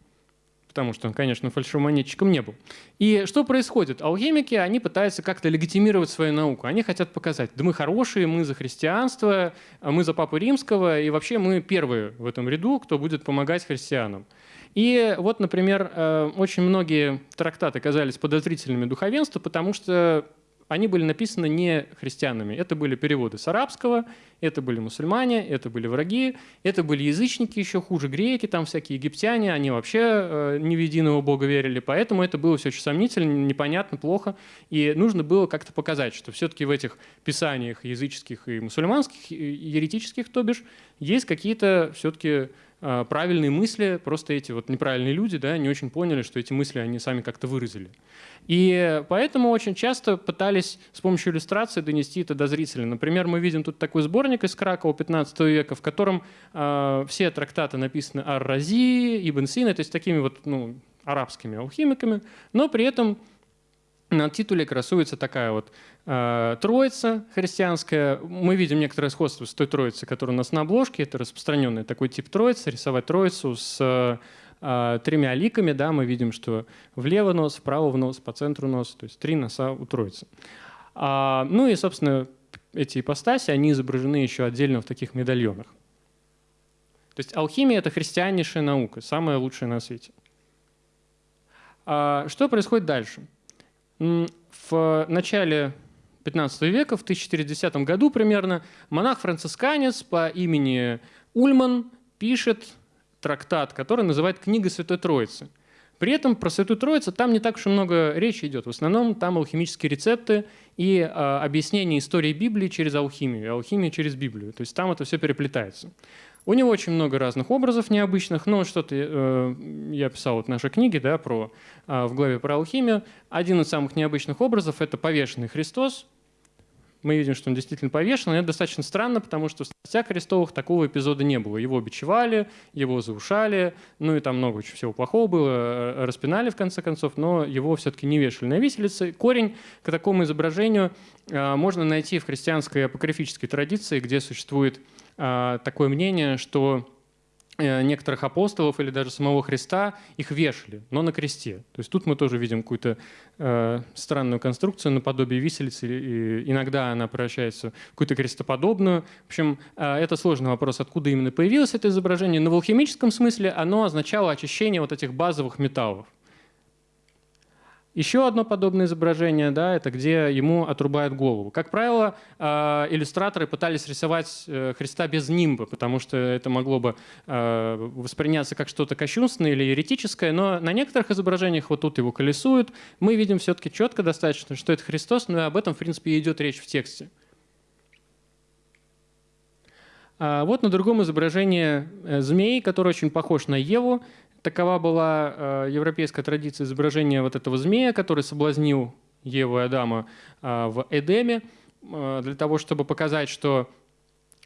потому что он, конечно, фальшивомонетчиком не был. И что происходит? Алхимики, они пытаются как-то легитимировать свою науку. Они хотят показать, да мы хорошие, мы за христианство, мы за Папу Римского, и вообще мы первые в этом ряду, кто будет помогать христианам. И вот, например, э, очень многие трактаты казались подозрительными духовенству, потому что они были написаны не христианами. Это были переводы с арабского, это были мусульмане, это были враги, это были язычники, еще хуже греки, там всякие египтяне, они вообще э, не в единого бога верили, поэтому это было все очень сомнительно, непонятно, плохо, и нужно было как-то показать, что все-таки в этих писаниях языческих и мусульманских, еретических, то бишь, есть какие-то все-таки правильные мысли, просто эти вот неправильные люди да, не очень поняли, что эти мысли они сами как-то выразили. И поэтому очень часто пытались с помощью иллюстрации донести это до зрителя. Например, мы видим тут такой сборник из Кракова 15 века, в котором э, все трактаты написаны Ар-Рази, Ибн Сина, то есть такими вот ну, арабскими алхимиками, но при этом на титуле красуется такая вот э, троица христианская. Мы видим некоторое сходство с той троицей, которая у нас на обложке. Это распространенный такой тип троицы, рисовать троицу с э, тремя ликами, да, мы видим, что влево нос, вправо в нос, по центру нос, то есть три носа у троицы. А, ну и, собственно, эти ипостаси, они изображены еще отдельно в таких медальонах. То есть алхимия — это христианнейшая наука, самая лучшая на свете. А, что происходит дальше? В начале 15 века, в 1410 году примерно, монах-францисканец по имени Ульман пишет трактат, который называет «Книга Святой Троицы». При этом про Святую Троицу там не так уж и много речи идет. В основном там алхимические рецепты и э, объяснение истории Библии через алхимию, и алхимия через Библию. То есть там это все переплетается. У него очень много разных образов необычных, но что-то э, я писал вот в нашей книге да, про, э, в главе про алхимию. Один из самых необычных образов – это повешенный Христос, мы видим, что он действительно повешен. это достаточно странно, потому что в статьях крестовых такого эпизода не было. Его бичевали, его заушали, ну и там много всего плохого было, э, распинали в конце концов, но его все-таки не вешали на виселице. Корень к такому изображению э, можно найти в христианской апокрифической традиции, где существует такое мнение, что Э, некоторых апостолов или даже самого Христа, их вешали, но на кресте. То есть тут мы тоже видим какую-то э, странную конструкцию наподобие виселицы, и иногда она превращается в какую-то крестоподобную. В общем, э, это сложный вопрос, откуда именно появилось это изображение, но в алхимическом смысле оно означало очищение вот этих базовых металлов. Еще одно подобное изображение, да, это где ему отрубают голову. Как правило, э, иллюстраторы пытались рисовать э, Христа без нимба, потому что это могло бы э, восприняться как что-то кощунственное или еретическое, но на некоторых изображениях вот тут его колесуют. Мы видим все-таки четко достаточно, что это Христос, но и об этом, в принципе, идет речь в тексте. А вот на другом изображении змей, который очень похож на Еву. Такова была э, европейская традиция изображения вот этого змея, который соблазнил Еву и Адама э, в Эдеме, э, для того, чтобы показать, что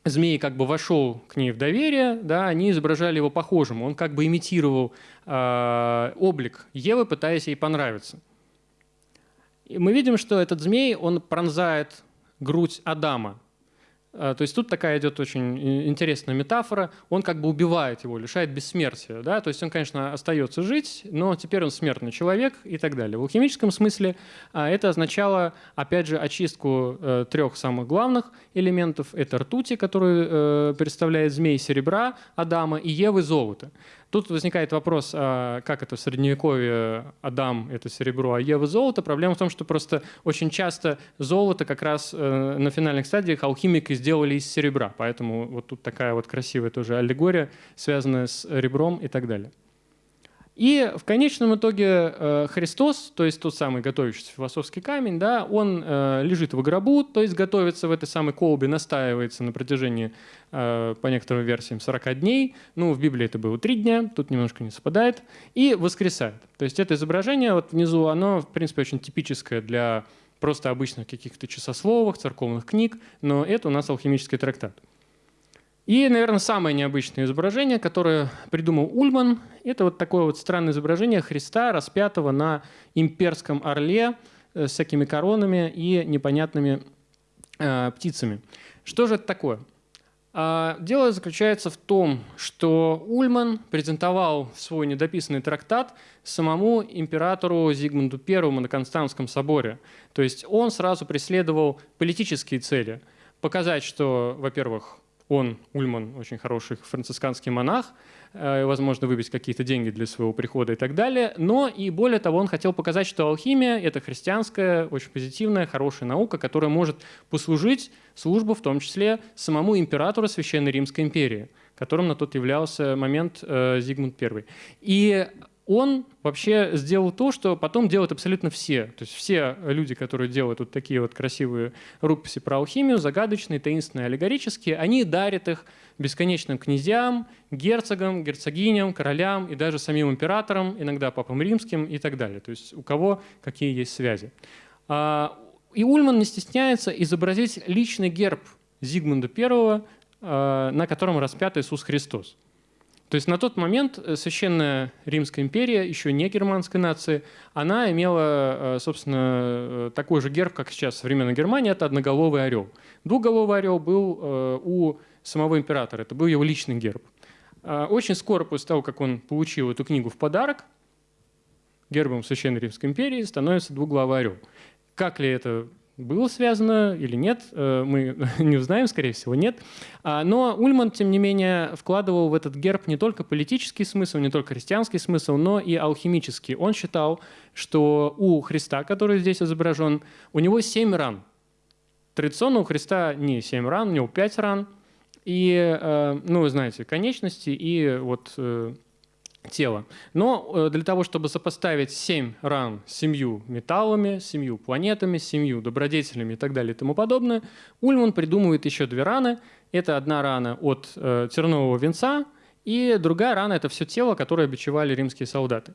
змей как бы вошел к ней в доверие, да, они изображали его похожим. Он как бы имитировал облик Евы, пытаясь ей понравиться. И мы видим, что этот змей, он пронзает грудь Адама. А, то есть тут такая идет очень интересная метафора. Он как бы убивает его, лишает бессмертия. Да? То есть он, конечно, остается жить, но теперь он смертный человек и так далее. В алхимическом смысле а, это означало, опять же, очистку э, трех самых главных элементов. Это ртути, которую э, представляет змей серебра Адама, и Евы золота. Тут возникает вопрос, а как это в Средневековье Адам – это серебро, а Ева – золото. Проблема в том, что просто очень часто золото как раз э, на финальных стадиях алхимики сделали из серебра. Поэтому вот тут такая вот красивая тоже аллегория, связанная с ребром и так далее. И в конечном итоге э, Христос, то есть тот самый готовящийся философский камень, да, он э, лежит в гробу, то есть готовится в этой самой колбе, настаивается на протяжении, э, по некоторым версиям, 40 дней. Ну, в Библии это было 3 дня, тут немножко не совпадает. И воскресает. То есть это изображение вот внизу, оно, в принципе, очень типическое для просто обычных каких-то часословов, церковных книг, но это у нас алхимический трактат. И, наверное, самое необычное изображение, которое придумал Ульман, это вот такое вот странное изображение Христа, распятого на имперском орле э, с всякими коронами и непонятными э, птицами. Что же это такое? А, дело заключается в том, что Ульман презентовал свой недописанный трактат самому императору Зигмунду I на Константском соборе. То есть он сразу преследовал политические цели. Показать, что, во-первых, он, Ульман, очень хороший францисканский монах, э, возможно, выбить какие-то деньги для своего прихода и так далее. Но и более того, он хотел показать, что алхимия — это христианская, очень позитивная, хорошая наука, которая может послужить службу, в том числе самому императору Священной Римской империи, которым на тот являлся момент э, Зигмунд I. И он вообще сделал то, что потом делают абсолютно все. То есть все люди, которые делают вот такие вот красивые рукописи про алхимию, загадочные, таинственные, аллегорические, они дарят их бесконечным князьям, герцогам, герцогиням, королям и даже самим императорам, иногда папам римским и так далее. То есть у кого какие есть связи. А, и Ульман не стесняется изобразить личный герб Зигмунда I, а, на котором распят Иисус Христос. То есть на тот момент э, Священная Римская империя, еще не германской нации, она имела, э, собственно, э, такой же герб, как сейчас в современной Германии, это одноголовый орел. Двуголовый орел был у самого императора, это был его личный герб. Очень скоро после того, как он получил эту книгу в подарок, гербом Священной Римской империи становится двуглавый орел. Как ли это было связано или нет, э, мы не узнаем, скорее всего, нет. А, но Ульман, тем не менее, вкладывал в этот герб не только политический смысл, не только христианский смысл, но и алхимический. Он считал, что у Христа, который здесь изображен, у него семь ран. Традиционно у Христа не семь ран, у него пять ран. И, э, ну, вы знаете, конечности и вот э, тела. Но э, для того, чтобы сопоставить семь ран с семью металлами, с семью планетами, семью добродетелями и так далее и тому подобное, Ульман придумывает еще две раны. Это одна рана от э, тернового венца, и другая рана – это все тело, которое бичевали римские солдаты.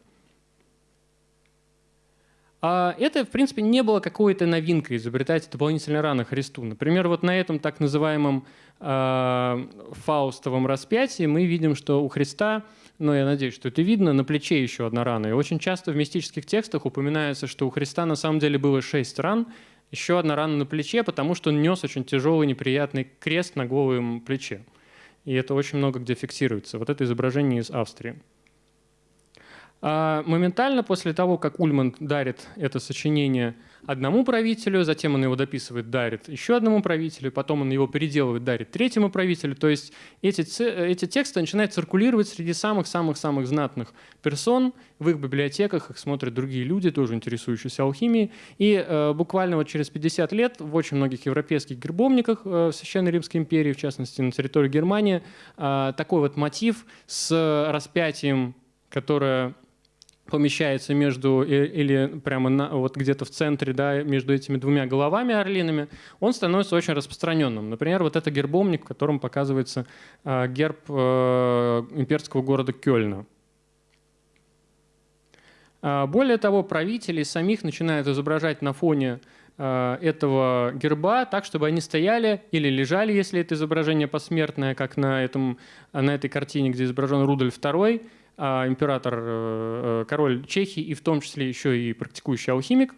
А это, в принципе, не было какой-то новинкой изобретать дополнительно рано Христу. Например, вот на этом так называемом э, фаустовом распятии мы видим, что у Христа, но я надеюсь, что это видно, на плече еще одна рана. И очень часто в мистических текстах упоминается, что у Христа на самом деле было шесть ран, еще одна рана на плече, потому что он нес очень тяжелый неприятный крест на голом плече. И это очень много где фиксируется. Вот это изображение из Австрии. А моментально после того, как Ульман дарит это сочинение одному правителю, затем он его дописывает, дарит еще одному правителю, потом он его переделывает, дарит третьему правителю. То есть эти, эти тексты начинают циркулировать среди самых-самых-самых знатных персон. В их библиотеках их смотрят другие люди, тоже интересующиеся алхимией. И э, буквально вот через 50 лет в очень многих европейских гербовниках э, в Священной Римской империи, в частности на территории Германии, э, такой вот мотив с распятием, которое помещается между или прямо на, вот где-то в центре, да, между этими двумя головами орлиными, он становится очень распространенным. Например, вот это гербомник, в котором показывается э, герб э, имперского города Кёльна. Э, более того, правители самих начинают изображать на фоне э, этого герба так, чтобы они стояли или лежали, если это изображение посмертное, как на, этом, на этой картине, где изображен Рудольф II, а, император, э, э, король Чехии и в том числе еще и практикующий алхимик,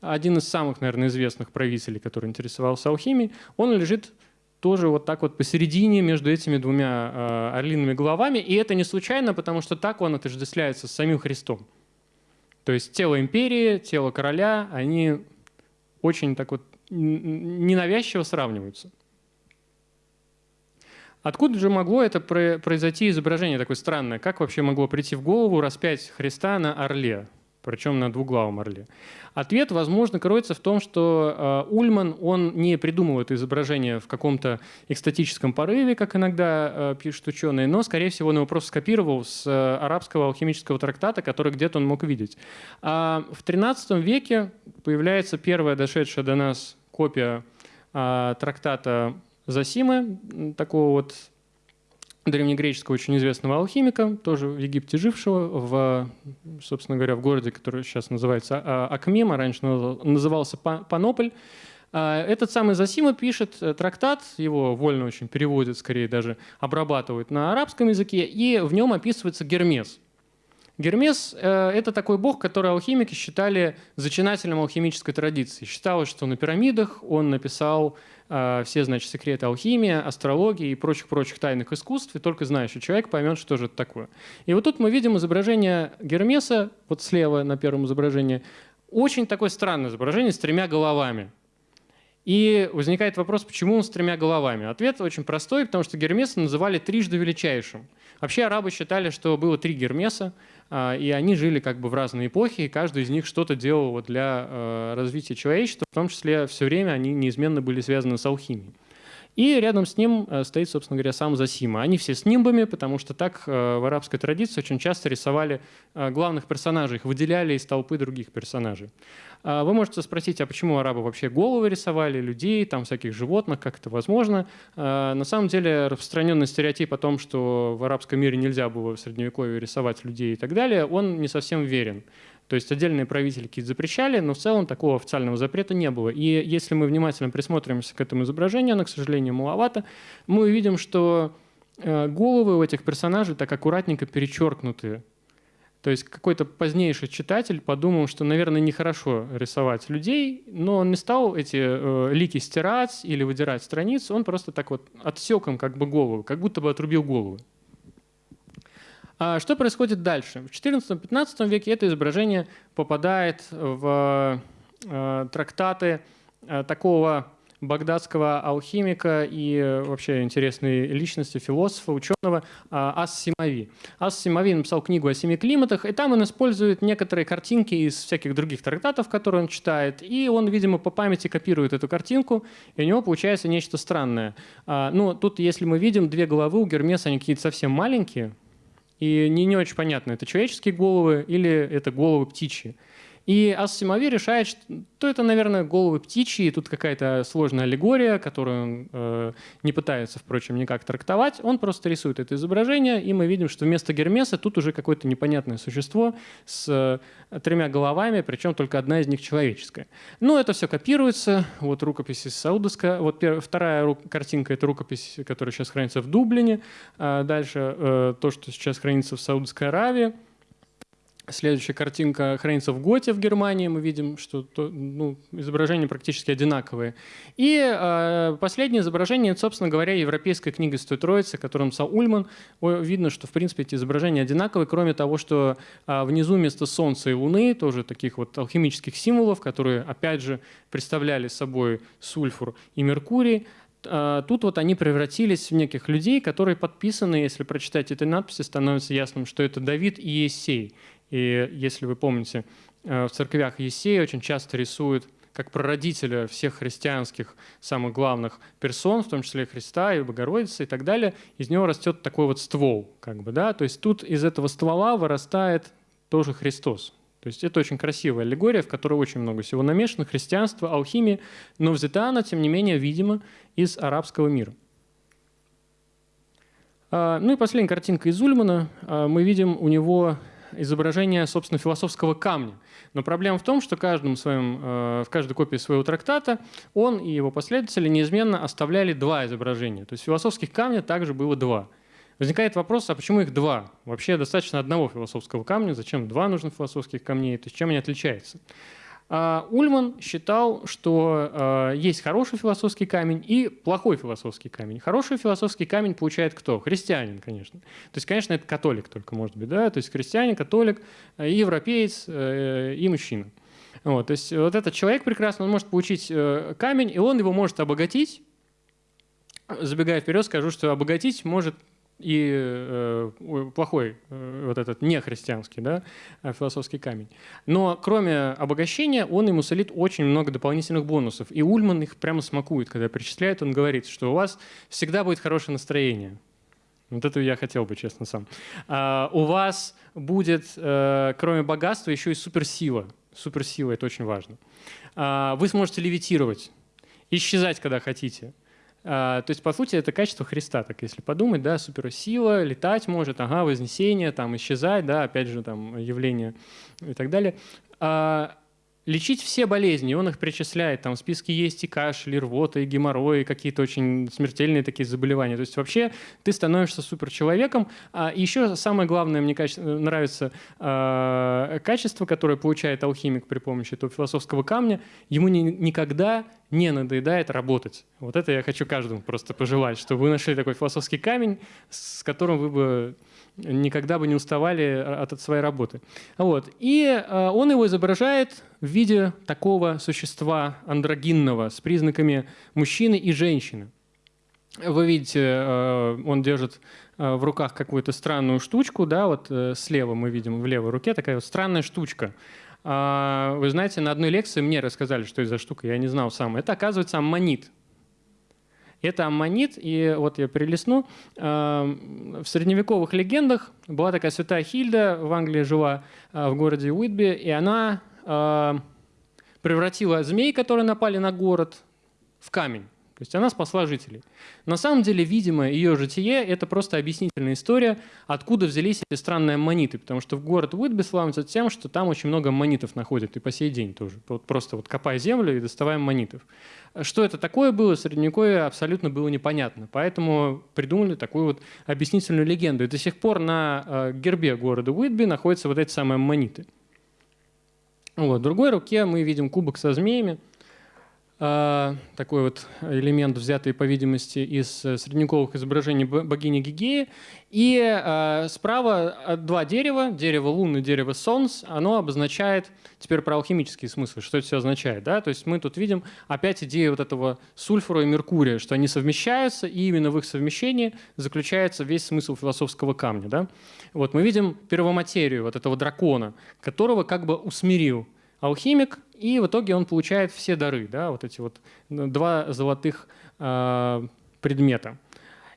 один из самых, наверное, известных правителей, который интересовался алхимией, он лежит тоже вот так вот посередине между этими двумя э, орлиными головами. И это не случайно, потому что так он отождествляется с самим Христом. То есть тело империи, тело короля, они очень так вот ненавязчиво сравниваются. Откуда же могло это произойти изображение такое странное? Как вообще могло прийти в голову распять Христа на орле, причем на двуглавом орле? Ответ, возможно, кроется в том, что э, Ульман, он не придумал это изображение в каком-то экстатическом порыве, как иногда э, пишут ученые, но, скорее всего, он его просто скопировал с э, арабского алхимического трактата, который где-то он мог видеть. А в XIII веке появляется первая дошедшая до нас копия трактата Зосимы, такого вот древнегреческого очень известного алхимика, тоже в Египте жившего, в, собственно говоря, в городе, который сейчас называется а, Акмим, а раньше назывался Панополь. А, этот самый Зосима пишет э, трактат, его вольно очень переводит, скорее даже обрабатывает на арабском языке, и в нем описывается Гермес. Гермес э, – это такой бог, который алхимики считали зачинателем алхимической традиции. Считалось, что на пирамидах он написал все, значит, секреты алхимии, астрологии и прочих-прочих тайных искусств, и только знающий человек поймет, что же это такое. И вот тут мы видим изображение Гермеса, вот слева на первом изображении, очень такое странное изображение с тремя головами. И возникает вопрос, почему он с тремя головами? Ответ очень простой, потому что Гермеса называли трижды величайшим. Вообще арабы считали, что было три Гермеса, а, и они жили как бы в разные эпохи, и каждый из них что-то делал для э, развития человечества, в том числе все время они неизменно были связаны с алхимией. И рядом с ним э, стоит, собственно говоря, сам Засима. Они все с нимбами, потому что так э, в арабской традиции очень часто рисовали главных персонажей, их выделяли из толпы других персонажей. А вы можете спросить, а почему арабы вообще головы рисовали, людей, там всяких животных, как это возможно? А, на самом деле распространенный стереотип о том, что в арабском мире нельзя было в Средневековье рисовать людей и так далее, он не совсем верен. То есть отдельные правители какие-то запрещали, но в целом такого официального запрета не было. И если мы внимательно присмотримся к этому изображению, оно, к сожалению, маловато, мы увидим, что э, головы у этих персонажей так аккуратненько перечеркнуты то есть какой-то позднейший читатель подумал, что, наверное, нехорошо рисовать людей, но он не стал эти э, лики стирать или выдирать страницу, он просто так вот отсек им как бы голову, как будто бы отрубил голову. А что происходит дальше? В XIV-XV веке это изображение попадает в э, трактаты э, такого багдадского алхимика и э, вообще интересной личности, философа, ученого а, Ас Симави. Ас Симави написал книгу о семи климатах, и там он использует некоторые картинки из всяких других трактатов, которые он читает, и он, видимо, по памяти копирует эту картинку, и у него получается нечто странное. А, ну, тут, если мы видим, две головы у Гермеса, они какие-то совсем маленькие, и не, не очень понятно, это человеческие головы или это головы птичьи. И Ас-Симави решает, что это, наверное, головы птичьи, тут какая-то сложная аллегория, которую он э, не пытается, впрочем, никак трактовать. Он просто рисует это изображение, и мы видим, что вместо Гермеса тут уже какое-то непонятное существо с э, тремя головами, причем только одна из них человеческая. Ну, это все копируется. Вот рукопись из Саудовска. Вот первая, вторая картинка — это рукопись, которая сейчас хранится в Дублине. А дальше э, то, что сейчас хранится в Саудовской Аравии. Следующая картинка хранится в Готе в Германии. Мы видим, что то, ну, изображения практически одинаковые. И э, последнее изображение, собственно говоря, европейская книга Стой Троицы, которым написал Ульман. Видно, что, в принципе, эти изображения одинаковые, кроме того, что э, внизу вместо Солнца и Луны, тоже таких вот алхимических символов, которые, опять же, представляли собой сульфур и Меркурий, Тут вот они превратились в неких людей, которые подписаны, если прочитать эти надписи, становится ясным, что это Давид и Есей. И если вы помните, э, в церквях Есея очень часто рисуют как прародителя всех христианских самых главных персон, в том числе Христа и Богородицы и так далее, из него растет такой вот ствол. Как бы, да? То есть тут из этого ствола вырастает тоже Христос. То есть это очень красивая аллегория, в которой очень много всего намешано, христианство, алхимия, но взята она, тем не менее, видимо, из арабского мира. А, ну и последняя картинка из Ульмана. А, мы видим у него изображение, собственно, философского камня. Но проблема в том, что каждым своим, э, в каждой копии своего трактата он и его последователи неизменно оставляли два изображения. То есть философских камня также было два. Возникает вопрос, а почему их два? Вообще достаточно одного философского камня, зачем два нужно философских камней, то есть чем они отличаются? А, Ульман считал, что а, есть хороший философский камень и плохой философский камень. Хороший философский камень получает кто? Христианин, конечно. То есть, конечно, это католик только может быть, да? То есть христианин, католик, и европеец, э, и мужчина. Вот, то есть вот этот человек прекрасно, он может получить э, камень, и он его может обогатить. Забегая вперед, скажу, что обогатить может и э, плохой, э, вот этот нехристианский да, э, философский камень. Но кроме обогащения, он ему солит очень много дополнительных бонусов. И Ульман их прямо смакует, когда перечисляет, он говорит, что у вас всегда будет хорошее настроение. Вот это я хотел бы, честно, сам. А, у вас будет, э, кроме богатства, еще и суперсила. Суперсила – это очень важно. А, вы сможете левитировать, исчезать, когда хотите. А, то есть, по сути, это качество Христа, так если подумать, да, суперсила, летать может, ага, вознесение, там, исчезать, да, опять же, там, явление и так далее. А, лечить все болезни, он их причисляет, там в списке есть и кашель, и рвота, и геморрой, и какие-то очень смертельные такие заболевания. То есть вообще ты становишься суперчеловеком. А еще самое главное, мне нравится э, качество, которое получает алхимик при помощи этого философского камня. Ему ни, никогда не надоедает работать. Вот это я хочу каждому просто пожелать, чтобы вы нашли такой философский камень, с которым вы бы никогда бы не уставали от, своей работы. Вот. И э, он его изображает в виде такого существа андрогинного с признаками мужчины и женщины. Вы видите, э, он держит э, в руках какую-то странную штучку, да, вот слева мы видим в левой руке такая вот странная штучка. А, вы знаете, на одной лекции мне рассказали, что это за штука, я не знал сам. Это, оказывается, аммонит. Это аммонит, и вот я прилесну. В средневековых легендах была такая святая Хильда, в Англии жила, а, в городе Уитби, и она а, превратила змей, которые напали на город, в камень. То есть она спасла жителей. На самом деле, видимо, ее житие – это просто объяснительная история, откуда взялись эти странные аммониты. Потому что в город Уитби славится тем, что там очень много аммонитов находят, и по сей день тоже. Вот просто вот копая землю и доставая аммонитов. Что это такое было, Средневековье абсолютно было непонятно. Поэтому придумали такую вот объяснительную легенду. И до сих пор на э, гербе города Уитби находятся вот эти самые аммониты. Вот. В другой руке мы видим кубок со змеями – такой вот элемент, взятый, по видимости, из э, средневековых изображений богини Гигеи. И э, справа два дерева, дерево Луны, дерево Солнц, оно обозначает, теперь про алхимический смысл, что это все означает. Да? То есть мы тут видим опять идею вот этого сульфура и Меркурия, что они совмещаются, и именно в их совмещении заключается весь смысл философского камня. Да? Вот мы видим первоматерию вот этого дракона, которого как бы усмирил алхимик, и в итоге он получает все дары, да, вот эти вот два золотых э, предмета.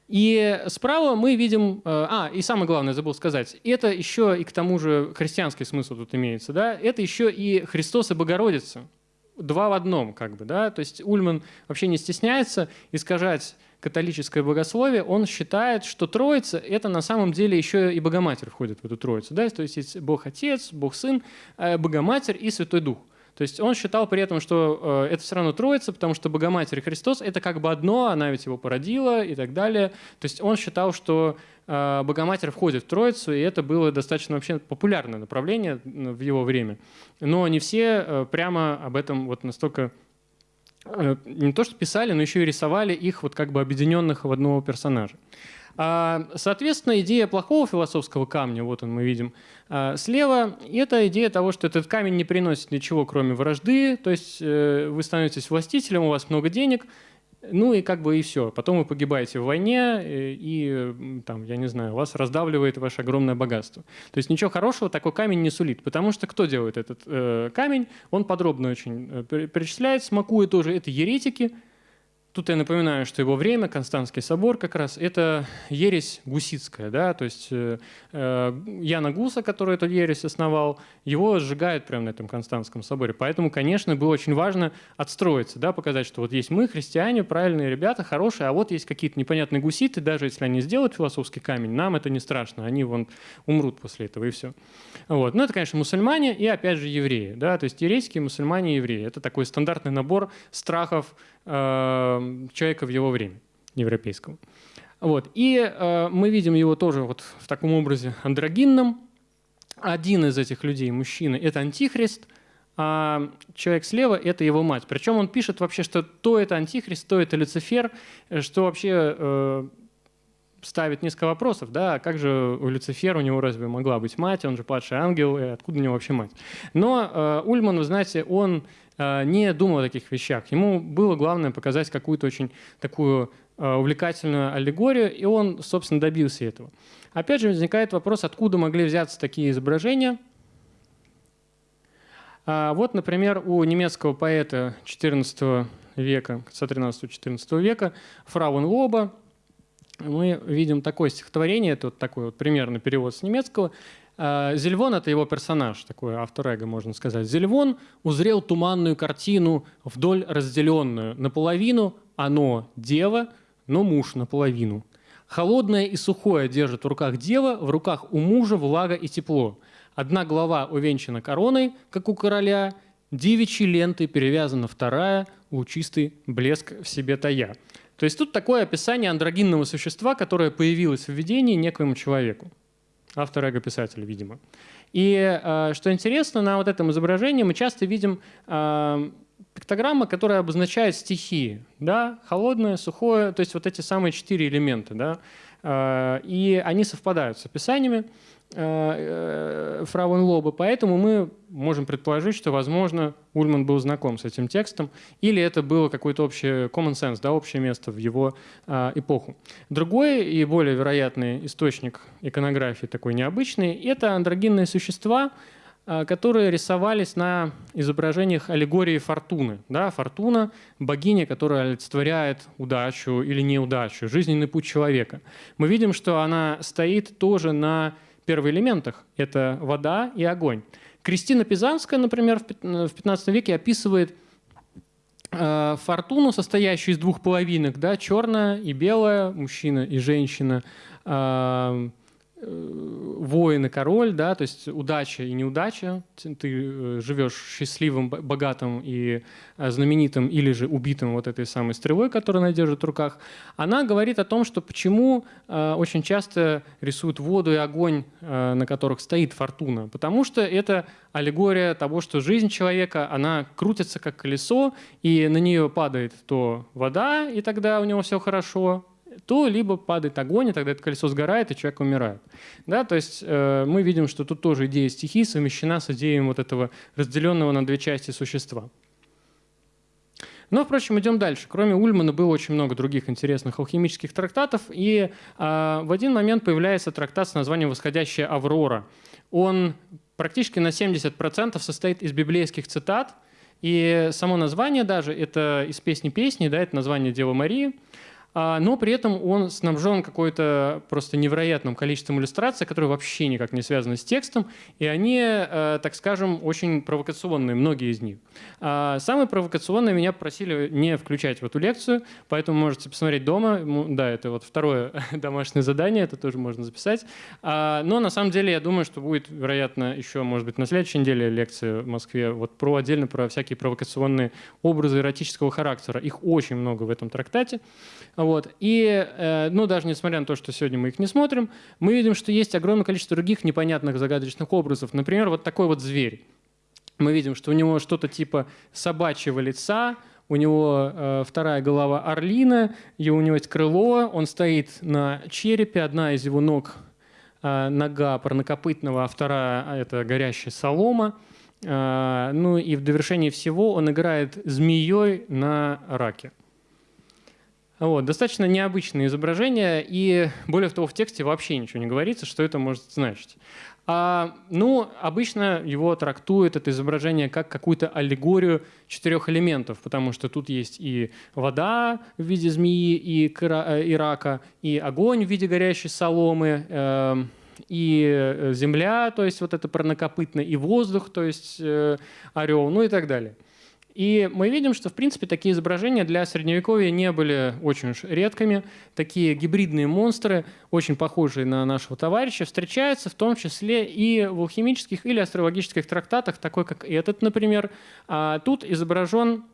И справа мы видим... Э, а, и самое главное, забыл сказать. Это еще и к тому же христианский смысл тут имеется. Да? Это еще и Христос и Богородица. Два в одном, как бы. Да? То есть Ульман вообще не стесняется искажать католическое богословие, он считает, что Троица — это на самом деле еще и Богоматерь входит в эту Троицу. Да? То есть есть Бог Отец, Бог Сын, э, Богоматерь и Святой Дух. То есть он считал при этом, что э, это все равно Троица, потому что Богоматерь Христос — это как бы одно, она ведь его породила и так далее. То есть он считал, что э, Богоматерь входит в Троицу, и это было достаточно вообще популярное направление в его время. Но не все э, прямо об этом вот настолько не то что писали, но еще и рисовали их вот как бы объединенных в одного персонажа. А, соответственно, идея плохого философского камня, вот он мы видим а, слева, это идея того, что этот камень не приносит ничего, кроме вражды, то есть э, вы становитесь властителем, у вас много денег, ну и как бы и все. Потом вы погибаете в войне, э, и там, я не знаю, вас раздавливает ваше огромное богатство. То есть ничего хорошего такой камень не сулит, потому что кто делает этот э, камень? Он подробно очень э, перечисляет, смакует тоже. Это еретики, Тут я напоминаю, что его время, Константский собор как раз, это ересь гусицкая, да, то есть э, э, Яна Гуса, который эту ересь основал, его сжигают прямо на этом Константском соборе. Поэтому, конечно, было очень важно отстроиться, да, показать, что вот есть мы, христиане, правильные ребята, хорошие, а вот есть какие-то непонятные гуситы, даже если они сделают философский камень, нам это не страшно, они вон умрут после этого и все. Вот. Ну, это, конечно, мусульмане и, опять же, евреи, да, то есть ерейские мусульмане и евреи. Это такой стандартный набор страхов, Э, человека в его время, европейского. Вот. И э, мы видим его тоже вот в таком образе андрогинном. Один из этих людей, мужчина, это антихрист, а человек слева – это его мать. Причем он пишет вообще, что то это антихрист, то это Люцифер, что вообще э, ставит несколько вопросов, да, а как же у Люцифера, у него разве могла быть мать, он же падший ангел, и откуда у него вообще мать? Но э, Ульман, вы знаете, он не думал о таких вещах. Ему было главное показать какую-то очень такую э, увлекательную аллегорию, и он, собственно, добился этого. Опять же, возникает вопрос, откуда могли взяться такие изображения. А, вот, например, у немецкого поэта XIV века, конца 13-14 века, Фрауен Лоба, мы видим такое стихотворение, это вот такой вот примерный перевод с немецкого, а, Зельвон — это его персонаж, такой автор эго, можно сказать. Зельвон узрел туманную картину, вдоль разделенную. Наполовину оно — дева, но муж наполовину. Холодное и сухое держит в руках дева, в руках у мужа влага и тепло. Одна голова увенчана короной, как у короля, девичьей лентой перевязана вторая, лучистый блеск в себе тая. То есть тут такое описание андрогинного существа, которое появилось в видении некоему человеку автор эго-писатель, видимо. И э, что интересно, на вот этом изображении мы часто видим э, пиктограммы, которые обозначают стихии. Да? Холодное, сухое, то есть вот эти самые четыре элемента. Да? Э, и они совпадают с описаниями. Э, э, Фрауенлоба, поэтому мы можем предположить, что, возможно, Ульман был знаком с этим текстом, или это было какой-то общий common sense, да, общее место в его э, эпоху. Другой и более вероятный источник иконографии, такой необычный, это андрогинные существа, которые рисовались на изображениях аллегории Фортуны. Да, Фортуна – богиня, которая олицетворяет удачу или неудачу, жизненный путь человека. Мы видим, что она стоит тоже на первоэлементах. Это вода и огонь. Кристина Пизанская, например, в 15 веке описывает э, фортуну, состоящую из двух половинок, да, черная и белая, мужчина и женщина, э, воин и король, да, то есть удача и неудача. Ты э, живешь счастливым, богатым и э, знаменитым или же убитым вот этой самой стрелой, которую она держит в руках. Она говорит о том, что почему очень часто рисуют воду и огонь, на которых стоит фортуна. Потому что это аллегория того, что жизнь человека, она крутится как колесо, и на нее падает то вода, и тогда у него все хорошо, то либо падает огонь, и тогда это колесо сгорает, и человек умирает. Да, то есть э, мы видим, что тут тоже идея стихии совмещена с идеей вот этого разделенного на две части существа. Но, впрочем, идем дальше. Кроме Ульмана было очень много других интересных алхимических трактатов, и э, в один момент появляется трактат с названием «Восходящая Аврора». Он практически на 70% состоит из библейских цитат, и само название даже, это из песни песни, да, это название Девы Марии. А, но при этом он снабжен какой-то просто невероятным количеством иллюстраций, которые вообще никак не связаны с текстом, и они, э, так скажем, очень провокационные, многие из них. А, самые провокационные меня просили не включать в эту лекцию, поэтому можете посмотреть дома. Да, это вот второе домашнее задание, это тоже можно записать. А, но на самом деле я думаю, что будет, вероятно, еще, может быть, на следующей неделе лекция в Москве вот про отдельно про всякие провокационные образы эротического характера. Их очень много в этом трактате. Вот. И, э, ну, даже несмотря на то, что сегодня мы их не смотрим, мы видим, что есть огромное количество других непонятных загадочных образов. Например, вот такой вот зверь. Мы видим, что у него что-то типа собачьего лица, у него э, вторая голова орлина, и у него есть крыло, он стоит на черепе, одна из его ног э, нога парнокопытного, а вторая – это горящая солома. Э, ну и в довершении всего он играет змеей на раке. Вот, достаточно необычное изображение, и более того, в тексте вообще ничего не говорится, что это может значить. А, ну, обычно его трактуют, это изображение, как какую-то аллегорию четырех элементов, потому что тут есть и вода в виде змеи, и, и рака, и огонь в виде горящей соломы, э, и земля, то есть вот это парнокопытно, и воздух, то есть э, орел, ну и так далее. И мы видим, что, в принципе, такие изображения для Средневековья не были очень уж редкими. Такие гибридные монстры, очень похожие на нашего товарища, встречаются в том числе и в алхимических или астрологических трактатах, такой как этот, например. А тут изображен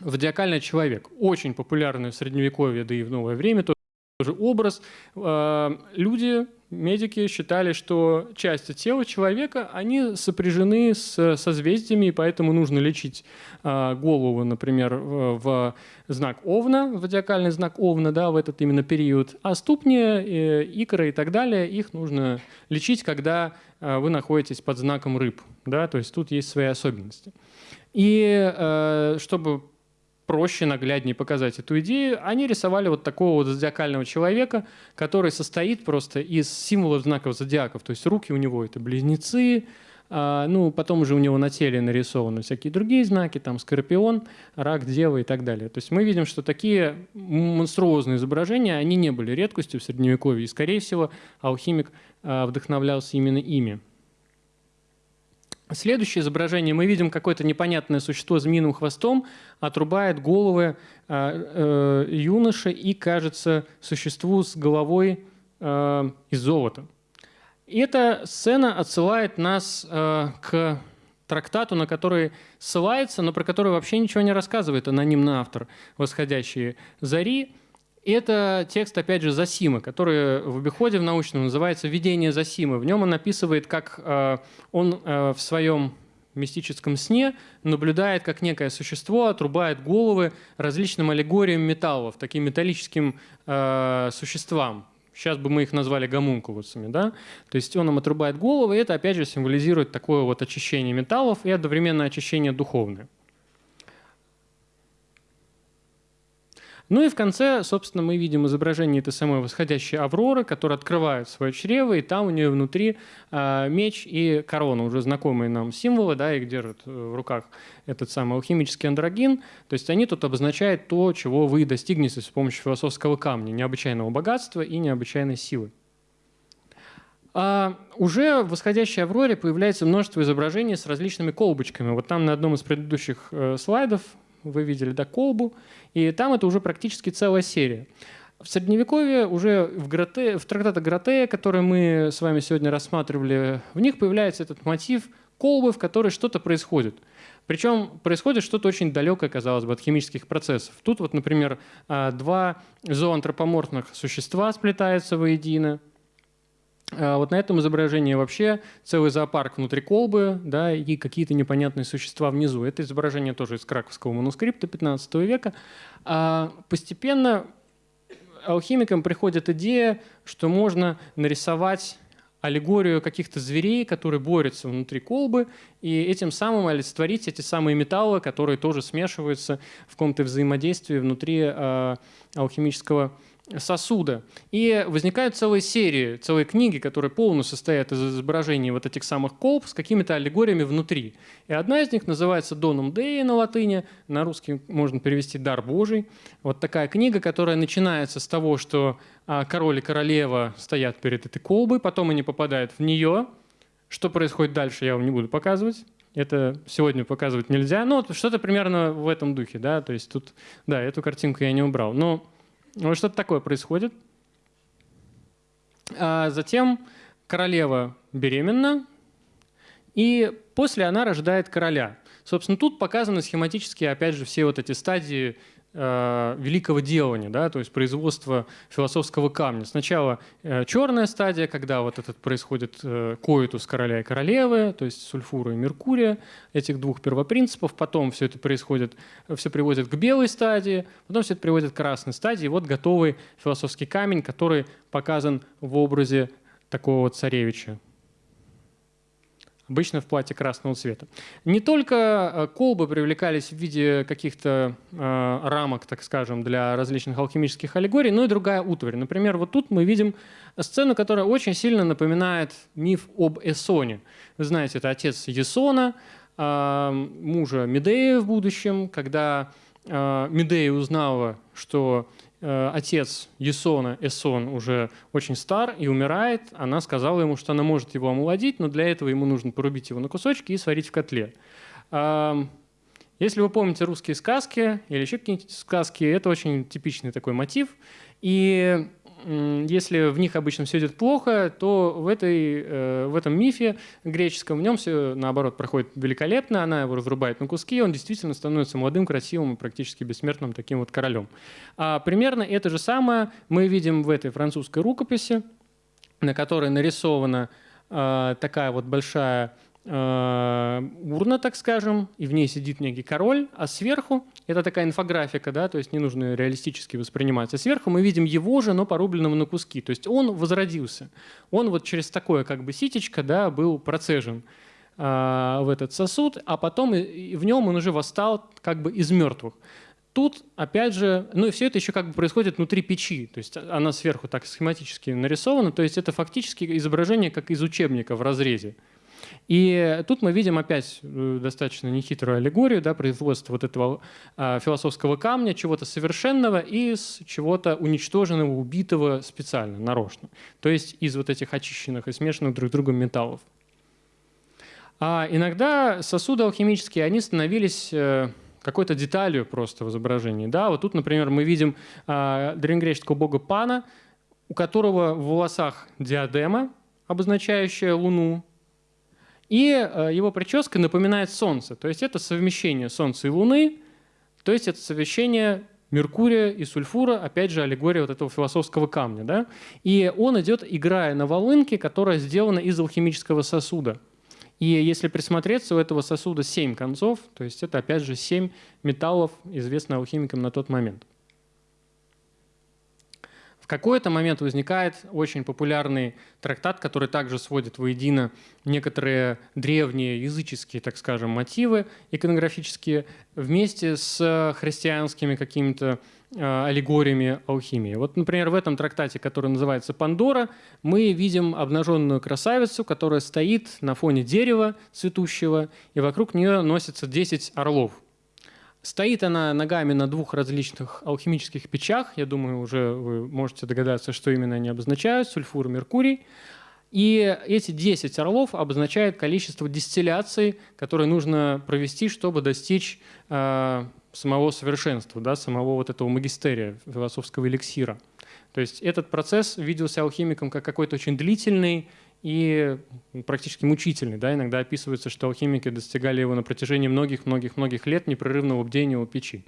зодиакальный человек, очень популярный в Средневековье, да и в новое время тоже образ. А, люди медики считали, что части тела человека, они сопряжены с созвездиями, и поэтому нужно лечить э, голову, например, в, знак Овна, в зодиакальный знак Овна, да, в этот именно период, а ступни, э, икры и так далее, их нужно лечить, когда э, вы находитесь под знаком рыб, да, то есть тут есть свои особенности. И э, чтобы проще, нагляднее показать эту идею, они рисовали вот такого вот зодиакального человека, который состоит просто из символов знаков зодиаков. То есть руки у него это близнецы, а, ну, потом уже у него на теле нарисованы всякие другие знаки, там скорпион, рак, дева и так далее. То есть мы видим, что такие монструозные изображения, они не были редкостью в Средневековье, и, скорее всего, алхимик а, вдохновлялся именно ими. Следующее изображение. Мы видим какое-то непонятное существо с змеиным хвостом, отрубает головы э, э, юноши и, кажется, существу с головой э, из золота. И эта сцена отсылает нас э, к трактату, на который ссылается, но про который вообще ничего не рассказывает анонимный автор «Восходящие зари». Это текст, опять же, Засима, который в обиходе в научном называется «Видение Засимы». В нем он описывает, как э, он э, в своем мистическом сне наблюдает, как некое существо отрубает головы различным аллегориям металлов, таким металлическим э, существам. Сейчас бы мы их назвали гомункулусами. Да? То есть он им отрубает головы, и это, опять же, символизирует такое вот очищение металлов и одновременно очищение духовное. Ну и в конце, собственно, мы видим изображение этой самой восходящей Авроры, которая открывает свое чрево, и там у нее внутри э, меч и корона, уже знакомые нам символы, да, их держит э, в руках этот самый алхимический андрогин. То есть они тут обозначают то, чего вы достигнете с помощью философского камня, необычайного богатства и необычайной силы. А уже в восходящей Авроре появляется множество изображений с различными колбочками. Вот там на одном из предыдущих э, слайдов вы видели, да, колбу, и там это уже практически целая серия. В Средневековье уже в, Гроте, в трактатах Гротея, которые мы с вами сегодня рассматривали, в них появляется этот мотив колбы, в которой что-то происходит. Причем происходит что-то очень далекое, казалось бы, от химических процессов. Тут вот, например, а, два зооантропоморфных существа сплетаются воедино, вот на этом изображении вообще целый зоопарк внутри колбы да, и какие-то непонятные существа внизу. Это изображение тоже из краковского манускрипта 15 века. А постепенно алхимикам приходит идея, что можно нарисовать аллегорию каких-то зверей, которые борются внутри колбы, и этим самым олицетворить эти самые металлы, которые тоже смешиваются в каком-то взаимодействии внутри э, алхимического сосуда. И возникают целые серии, целые книги, которые полностью состоят из изображений вот этих самых колб с какими-то аллегориями внутри. И одна из них называется «Донум Деи» на латыни, на русский можно перевести «Дар Божий». Вот такая книга, которая начинается с того, что а, король и королева стоят перед этой колбой, потом они попадают в нее. Что происходит дальше, я вам не буду показывать. Это сегодня показывать нельзя. Ну, что-то примерно в этом духе, да. То есть тут, да, эту картинку я не убрал. Но вот что-то такое происходит. А затем королева беременна, и после она рождает короля. Собственно, тут показаны схематически, опять же, все вот эти стадии великого делания, да, то есть производства философского камня. Сначала э, черная стадия, когда вот этот происходит э, коитус короля и королевы, то есть сульфура и меркурия, этих двух первопринципов, потом все это происходит, все приводит к белой стадии, потом все это приводит к красной стадии, и вот готовый философский камень, который показан в образе такого царевича, обычно в платье красного цвета. Не только э, колбы привлекались в виде каких-то э, рамок, так скажем, для различных алхимических аллегорий, но и другая утварь. Например, вот тут мы видим сцену, которая очень сильно напоминает миф об Эсоне. Вы знаете, это отец Есона, э, мужа Медеи в будущем, когда э, Медея узнала, что отец Есона, Эсон, уже очень стар и умирает, она сказала ему, что она может его омолодить, но для этого ему нужно порубить его на кусочки и сварить в котле. Если вы помните русские сказки или еще какие-нибудь сказки, это очень типичный такой мотив. И если в них обычно все идет плохо, то в, этой, э, в этом мифе греческом в нем все, наоборот, проходит великолепно, она его разрубает на куски, и он действительно становится молодым, красивым и практически бессмертным таким вот королем. А примерно это же самое мы видим в этой французской рукописи, на которой нарисована э, такая вот большая урна, так скажем, и в ней сидит некий король, а сверху это такая инфографика, да, то есть не нужно реалистически воспринимать. А сверху мы видим его же, но порубленного на куски. То есть он возродился. Он вот через такое как бы ситечко, да, был процежен э, в этот сосуд, а потом в нем он уже восстал как бы из мертвых. Тут, опять же, ну и все это еще как бы происходит внутри печи, то есть она сверху так схематически нарисована, то есть это фактически изображение как из учебника в разрезе. И тут мы видим опять э, достаточно нехитрую аллегорию, да, производство вот этого а, философского камня, чего-то совершенного из чего-то уничтоженного, убитого специально, нарочно. То есть из вот этих очищенных и смешанных друг с другом металлов. А иногда сосуды алхимические, они становились э, какой-то деталью просто в изображении. Да? Вот тут, например, мы видим а, древнегреческого бога Пана, у которого в волосах диадема, обозначающая Луну, и э, его прическа напоминает Солнце. То есть это совмещение Солнца и Луны, то есть это совмещение Меркурия и сульфура, опять же, аллегория вот этого философского камня. Да? И он идет, играя на волынке, которая сделана из алхимического сосуда. И если присмотреться, у этого сосуда семь концов, то есть это, опять же, семь металлов, известных алхимикам на тот момент какой-то момент возникает очень популярный трактат, который также сводит воедино некоторые древние языческие, так скажем, мотивы иконографические вместе с христианскими какими-то э, аллегориями алхимии. Вот, например, в этом трактате, который называется «Пандора», мы видим обнаженную красавицу, которая стоит на фоне дерева цветущего, и вокруг нее носятся 10 орлов – Стоит она ногами на двух различных алхимических печах. Я думаю, уже вы можете догадаться, что именно они обозначают. Сульфур меркурий. И эти 10 орлов обозначают количество дистилляций, которые нужно провести, чтобы достичь э, самого совершенства, да, самого вот этого магистерия, философского эликсира. То есть этот процесс виделся алхимиком как какой-то очень длительный и практически мучительный. Да? Иногда описывается, что алхимики достигали его на протяжении многих-многих-многих лет непрерывного бдения у печи.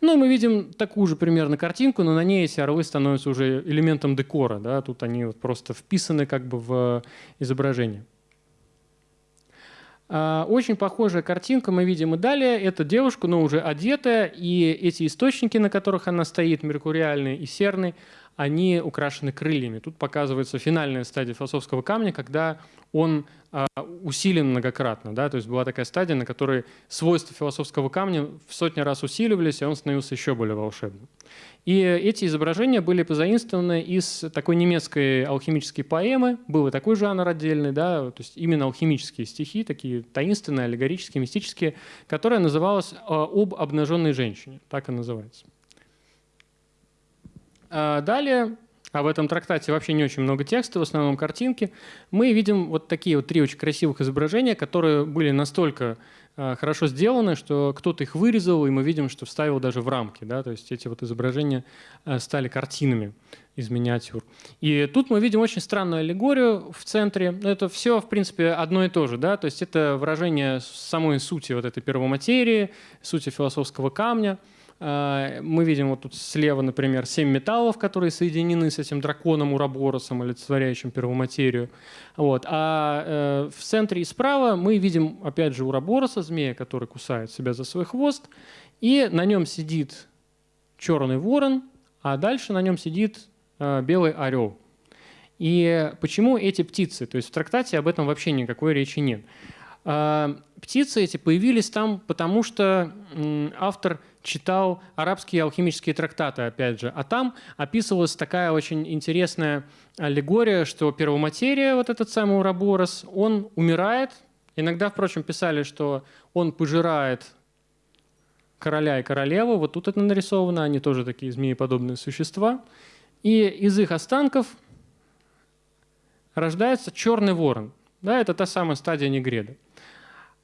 Ну, мы видим такую же примерно картинку, но на ней эти орлы становятся уже элементом декора. Да? Тут они вот просто вписаны как бы в изображение. А, очень похожая картинка мы видим и далее. Это девушка, но уже одетая, и эти источники, на которых она стоит, меркуриальный и серный, они украшены крыльями. Тут показывается финальная стадия философского камня, когда он а, усилен многократно. Да? То есть была такая стадия, на которой свойства философского камня в сотни раз усиливались, и он становился еще более волшебным. И эти изображения были позаимствованы из такой немецкой алхимической поэмы. Был и такой жанр отдельный, да? то есть именно алхимические стихи, такие таинственные, аллегорические, мистические, которая называлась а, «Об обнаженной женщине». Так и называется. А далее, а в этом трактате вообще не очень много текста, в основном картинки, мы видим вот такие вот три очень красивых изображения, которые были настолько а, хорошо сделаны, что кто-то их вырезал, и мы видим, что вставил даже в рамки. Да? То есть эти вот изображения а, стали картинами из миниатюр. И тут мы видим очень странную аллегорию в центре. Это все, в принципе, одно и то же. Да? То есть это выражение самой сути вот этой первоматерии, сути философского камня – мы видим вот тут слева, например, семь металлов, которые соединены с этим драконом Ураборосом, олицетворяющим первоматерию. Вот. А э, в центре и справа мы видим, опять же, Урабороса, змея, который кусает себя за свой хвост, и на нем сидит черный ворон, а дальше на нем сидит э, белый орел. И почему эти птицы? То есть в трактате об этом вообще никакой речи нет. А, птицы эти появились там, потому что автор читал арабские алхимические трактаты, опять же. А там описывалась такая очень интересная аллегория, что первоматерия, вот этот самый Ураборос, он умирает. Иногда, впрочем, писали, что он пожирает короля и королеву. Вот тут это нарисовано, они тоже такие змееподобные существа. И из их останков рождается черный ворон. Да, это та самая стадия негреда.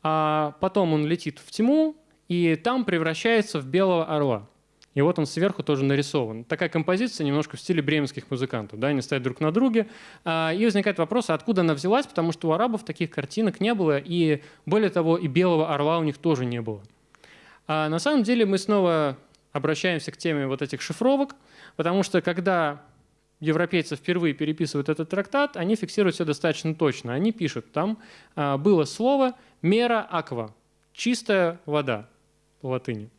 А потом он летит в тьму, и там превращается в белого орла. И вот он сверху тоже нарисован. Такая композиция немножко в стиле бременских музыкантов. Да? Они стоят друг на друге. А, и возникает вопрос, а откуда она взялась, потому что у арабов таких картинок не было, и более того, и белого орла у них тоже не было. А на самом деле мы снова обращаемся к теме вот этих шифровок, потому что когда европейцы впервые переписывают этот трактат, они фиксируют все достаточно точно. Они пишут, там а, было слово «мера аква», чистая вода по латыни.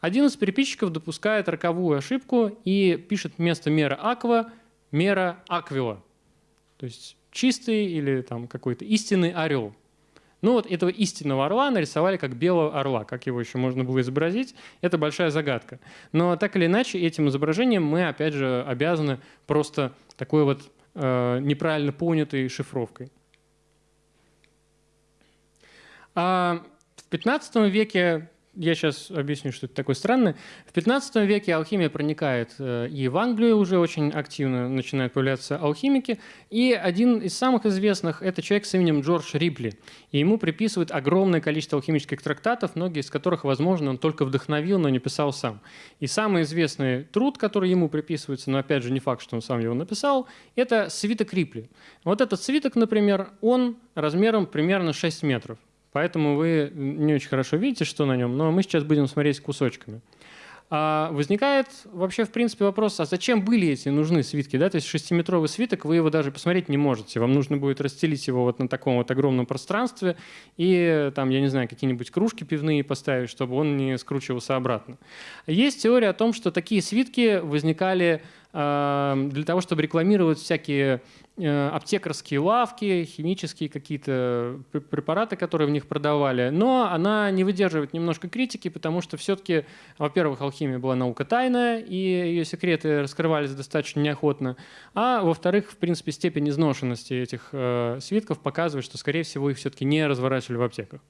Один из переписчиков допускает роковую ошибку и пишет вместо мера аква мера аквила. То есть чистый или там какой-то истинный орел. Ну вот этого истинного орла нарисовали как белого орла. Как его еще можно было изобразить, это большая загадка. Но так или иначе, этим изображением мы, опять же, обязаны просто такой вот э, неправильно понятой шифровкой. А в 15 веке я сейчас объясню, что это такое странное. В 15 веке алхимия проникает э, и в Англию уже очень активно начинают появляться алхимики. И один из самых известных – это человек с именем Джордж Рипли. И ему приписывают огромное количество алхимических трактатов, многие из которых, возможно, он только вдохновил, но не писал сам. И самый известный труд, который ему приписывается, но опять же не факт, что он сам его написал, это свиток Рипли. Вот этот свиток, например, он размером примерно 6 метров. Поэтому вы не очень хорошо видите, что на нем, но мы сейчас будем смотреть кусочками. А возникает вообще, в принципе, вопрос, а зачем были эти нужны свитки? Да? То есть шестиметровый свиток, вы его даже посмотреть не можете. Вам нужно будет расстелить его вот на таком вот огромном пространстве и там, я не знаю, какие-нибудь кружки пивные поставить, чтобы он не скручивался обратно. Есть теория о том, что такие свитки возникали для того, чтобы рекламировать всякие Э, аптекарские лавки, химические какие-то препараты, которые в них продавали. Но она не выдерживает немножко критики, потому что все-таки, во-первых, алхимия была наука тайная, и ее секреты раскрывались достаточно неохотно. А во-вторых, в принципе, степень изношенности этих э, свитков показывает, что, скорее всего, их все-таки не разворачивали в аптеках.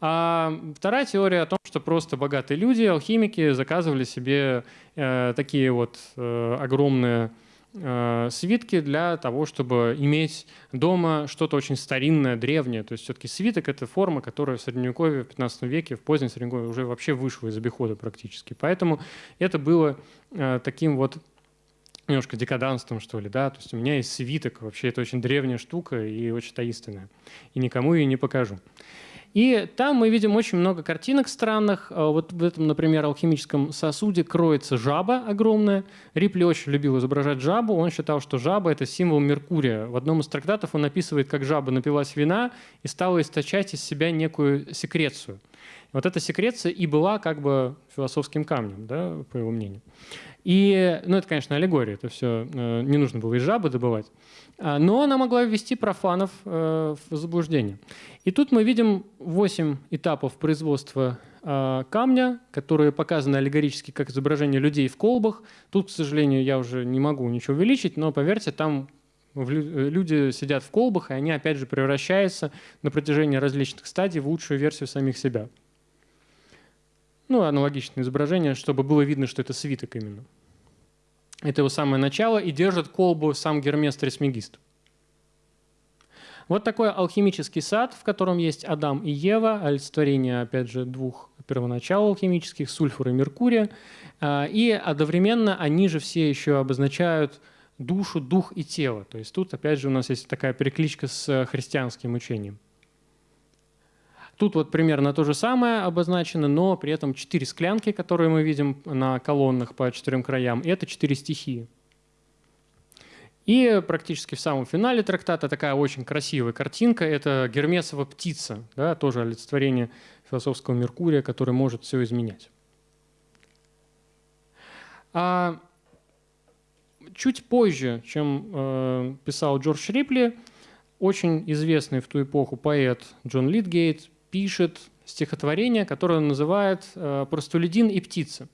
А вторая теория о том, что просто богатые люди, алхимики, заказывали себе э, такие вот э, огромные Э, свитки для того, чтобы иметь дома что-то очень старинное, древнее. То есть все-таки свиток — это форма, которая в Средневековье, в 15 веке, в позднем Средневековье уже вообще вышла из обихода практически. Поэтому это было э, таким вот немножко декаданством, что ли, да, то есть у меня есть свиток, вообще это очень древняя штука и очень таинственная, и никому ее не покажу. И там мы видим очень много картинок странных. А вот в этом, например, алхимическом сосуде кроется жаба огромная. Рипли очень любил изображать жабу. Он считал, что жаба – это символ Меркурия. В одном из трактатов он описывает, как жаба напилась вина и стала источать из себя некую секрецию – Вот эта секреция и была как бы философским камнем, да, по его мнению. И, ну, это, конечно, аллегория, это все э, не нужно было из жабы добывать. А, но она могла ввести профанов э, в заблуждение. И тут мы видим 8 этапов производства э, камня, которые показаны аллегорически как изображение людей в колбах. Тут, к сожалению, я уже не могу ничего увеличить, но поверьте, там люди сидят в колбах, и они опять же превращаются на протяжении различных стадий в лучшую версию самих себя ну, аналогичное изображение, чтобы было видно, что это свиток именно. Это его самое начало, и держит колбу сам Гермес Трисмегист. Вот такой алхимический сад, в котором есть Адам и Ева, олицетворение, опять же, двух первоначал алхимических, сульфура и меркурия. А, и одновременно они же все еще обозначают душу, дух и тело. То есть тут, опять же, у нас есть такая перекличка с христианским учением. Тут вот примерно то же самое обозначено, но при этом четыре склянки, которые мы видим на колоннах по четырем краям, это четыре стихии. И практически в самом финале трактата такая очень красивая картинка. Это Гермесова птица, да, тоже олицетворение философского Меркурия, который может все изменять. А чуть позже, чем э, писал Джордж Рипли, очень известный в ту эпоху поэт Джон Литгейт пишет стихотворение, которое он называет э, «Простолюдин и птица».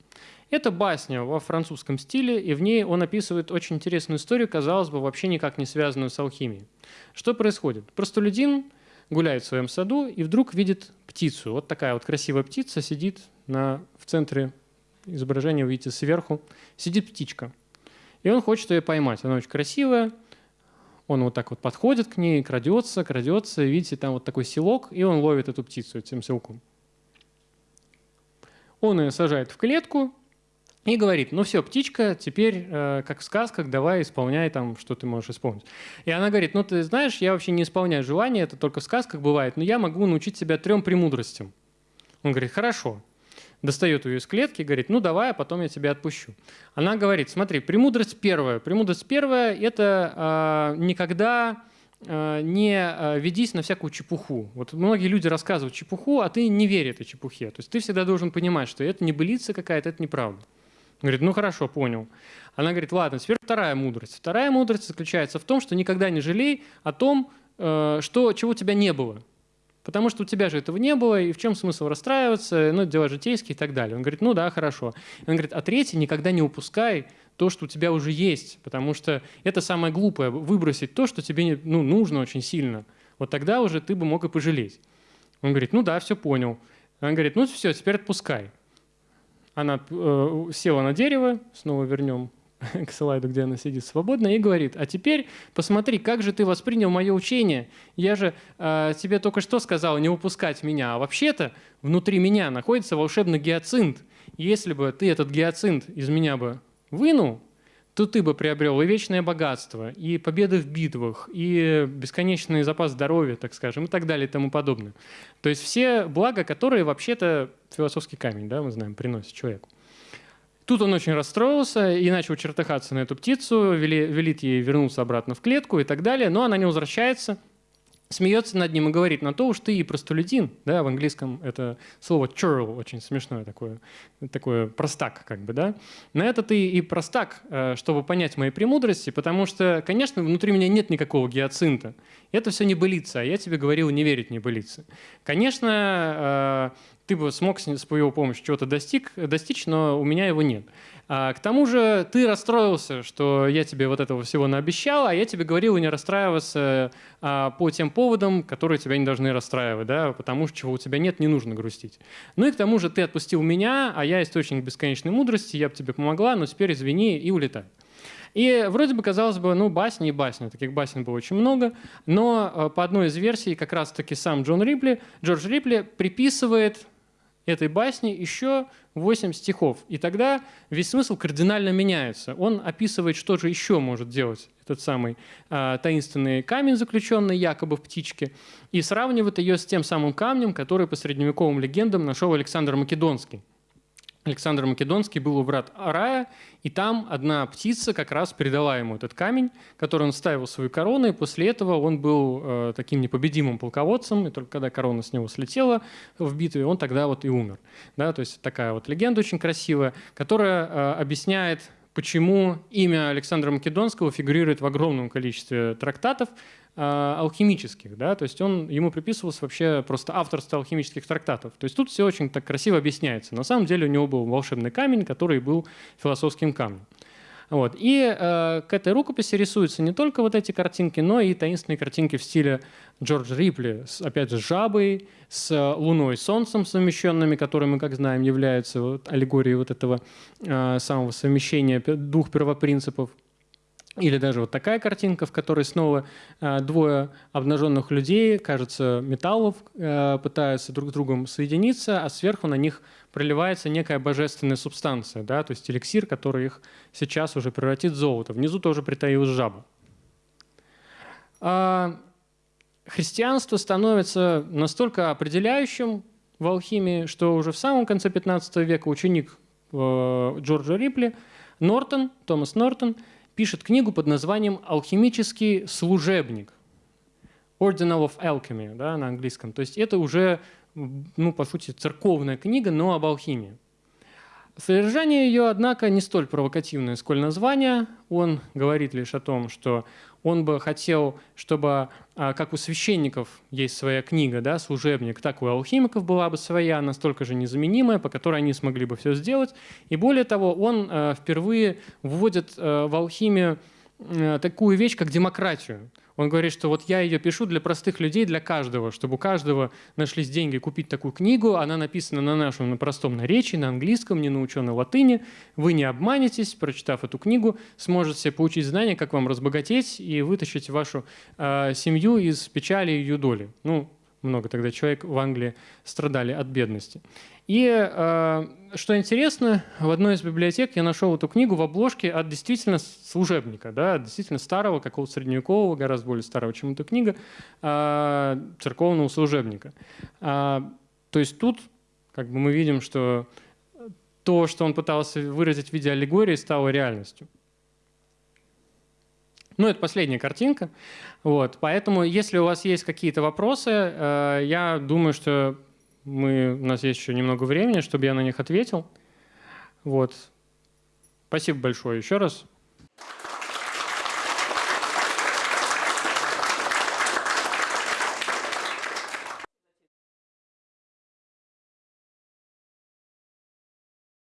Это басня во французском стиле, и в ней он описывает очень интересную историю, казалось бы, вообще никак не связанную с алхимией. Что происходит? Простолюдин гуляет в своем саду и вдруг видит птицу. Вот такая вот красивая птица сидит на, в центре изображения, вы видите сверху, сидит птичка. И он хочет ее поймать. Она очень красивая, он вот так вот подходит к ней, крадется, крадется, видите, там вот такой селок, и он ловит эту птицу этим селком. Он ее сажает в клетку и говорит, ну все, птичка, теперь, э, как в сказках, давай исполняй там, что ты можешь исполнить. И она говорит, ну ты знаешь, я вообще не исполняю желания, это только в сказках бывает, но я могу научить тебя трем премудростям. Он говорит, хорошо достает ее из клетки и говорит, ну давай, а потом я тебя отпущу. Она говорит, смотри, премудрость первая. Премудрость первая – это э, никогда э, не э, ведись на всякую чепуху. Вот многие люди рассказывают чепуху, а ты не веришь этой чепухе. То есть ты всегда должен понимать, что это не былица какая-то, это неправда. Говорит, ну хорошо, понял. Она говорит, ладно, теперь вторая мудрость. Вторая мудрость заключается в том, что никогда не жалей о том, э, что, чего у тебя не было. Потому что у тебя же этого не было, и в чем смысл расстраиваться, ну, дела житейские и так далее. Он говорит, ну да, хорошо. Он говорит, а третье, никогда не упускай то, что у тебя уже есть, потому что это самое глупое, выбросить то, что тебе ну, нужно очень сильно. Вот тогда уже ты бы мог и пожалеть. Он говорит, ну да, все понял. Он говорит, ну все, теперь отпускай. Она э, села на дерево, снова вернем к слайду, где она сидит свободно, и говорит, а теперь посмотри, как же ты воспринял мое учение. Я же э, тебе только что сказал не упускать меня, а вообще-то внутри меня находится волшебный гиацинт. Если бы ты этот гиацинт из меня бы вынул, то ты бы приобрел и вечное богатство, и победы в битвах, и бесконечный запас здоровья, так скажем, и так далее и тому подобное. То есть все блага, которые вообще-то философский камень, да, мы знаем, приносит человеку. Тут он очень расстроился и начал чертыхаться на эту птицу, вели, велит ей вернуться обратно в клетку и так далее, но она не возвращается, смеется над ним и говорит, на то уж ты и простолюдин, да, в английском это слово churl очень смешное такое, такое простак как бы, да, на это ты и простак, э, чтобы понять мои премудрости, потому что, конечно, внутри меня нет никакого гиацинта, это все не былица, а я тебе говорил не верить не былице. Конечно, э, ты бы смог с его помощью чего-то достиг, достичь, но у меня его нет. А, к тому же ты расстроился, что я тебе вот этого всего наобещал, а я тебе говорил не расстраиваться а, по тем поводам, которые тебя не должны расстраивать, да, потому что чего у тебя нет, не нужно грустить. Ну и к тому же ты отпустил меня, а я источник бесконечной мудрости, я бы тебе помогла, но теперь извини и улетай. И вроде бы, казалось бы, ну, басни и басни. Таких басен было очень много. Но а, по одной из версий как раз-таки сам Джон Рипли, Джордж Рипли приписывает этой басни еще 8 стихов. И тогда весь смысл кардинально меняется. Он описывает, что же еще может делать этот самый э, таинственный камень, заключенный якобы в птичке, и сравнивает ее с тем самым камнем, который по средневековым легендам нашел Александр Македонский. Александр Македонский был у брат Арая, и там одна птица как раз передала ему этот камень, который он ставил в свою корону, и после этого он был э, таким непобедимым полководцем, и только когда корона с него слетела в битве, он тогда вот и умер. Да, то есть такая вот легенда очень красивая, которая э, объясняет почему имя Александра Македонского фигурирует в огромном количестве трактатов алхимических. Да? То есть он, ему приписывалось вообще просто авторство алхимических трактатов. То есть тут все очень так красиво объясняется. На самом деле у него был волшебный камень, который был философским камнем. Вот. И э, к этой рукописи рисуются не только вот эти картинки, но и таинственные картинки в стиле Джорджа Рипли, с, опять же, с жабой, с луной и солнцем совмещенными, которые мы, как знаем, являются вот, аллегорией вот этого э, самого совмещения двух первопринципов. Или даже вот такая картинка, в которой снова э, двое обнаженных людей, кажется, металлов, э, пытаются друг с другом соединиться, а сверху на них проливается некая божественная субстанция, да, то есть эликсир, который их сейчас уже превратит в золото. Внизу тоже притаилась жаба. А христианство становится настолько определяющим в алхимии, что уже в самом конце 15 века ученик э, Джорджа Рипли, Нортон, Томас Нортон, пишет книгу под названием «Алхимический служебник». Ordinal of Alchemy да, на английском. То есть это уже ну, по сути, церковная книга, но об алхимии. Содержание ее, однако, не столь провокативное, сколь название. Он говорит лишь о том, что он бы хотел, чтобы, а, как у священников есть своя книга, да, служебник, так у алхимиков была бы своя, настолько же незаменимая, по которой они смогли бы все сделать. И более того, он а, впервые вводит а, в алхимию такую вещь, как демократию. Он говорит, что вот я ее пишу для простых людей, для каждого, чтобы у каждого нашлись деньги купить такую книгу. Она написана на нашем на простом наречии, на английском, не наученной латыни. Вы не обманетесь, прочитав эту книгу, сможете получить знания, как вам разбогатеть и вытащить вашу э, семью из печали и ее доли. Ну, много тогда человек в Англии страдали от бедности. И э, что интересно, в одной из библиотек я нашел эту книгу в обложке от действительно служебника, да, от действительно старого, какого-то средневекового, гораздо более старого, чем эта книга, э, церковного служебника. Э, то есть тут как бы мы видим, что то, что он пытался выразить в виде аллегории, стало реальностью. Ну, это последняя картинка. Вот. Поэтому, если у вас есть какие-то вопросы, я думаю, что мы, у нас есть еще немного времени, чтобы я на них ответил. Вот. Спасибо большое еще раз.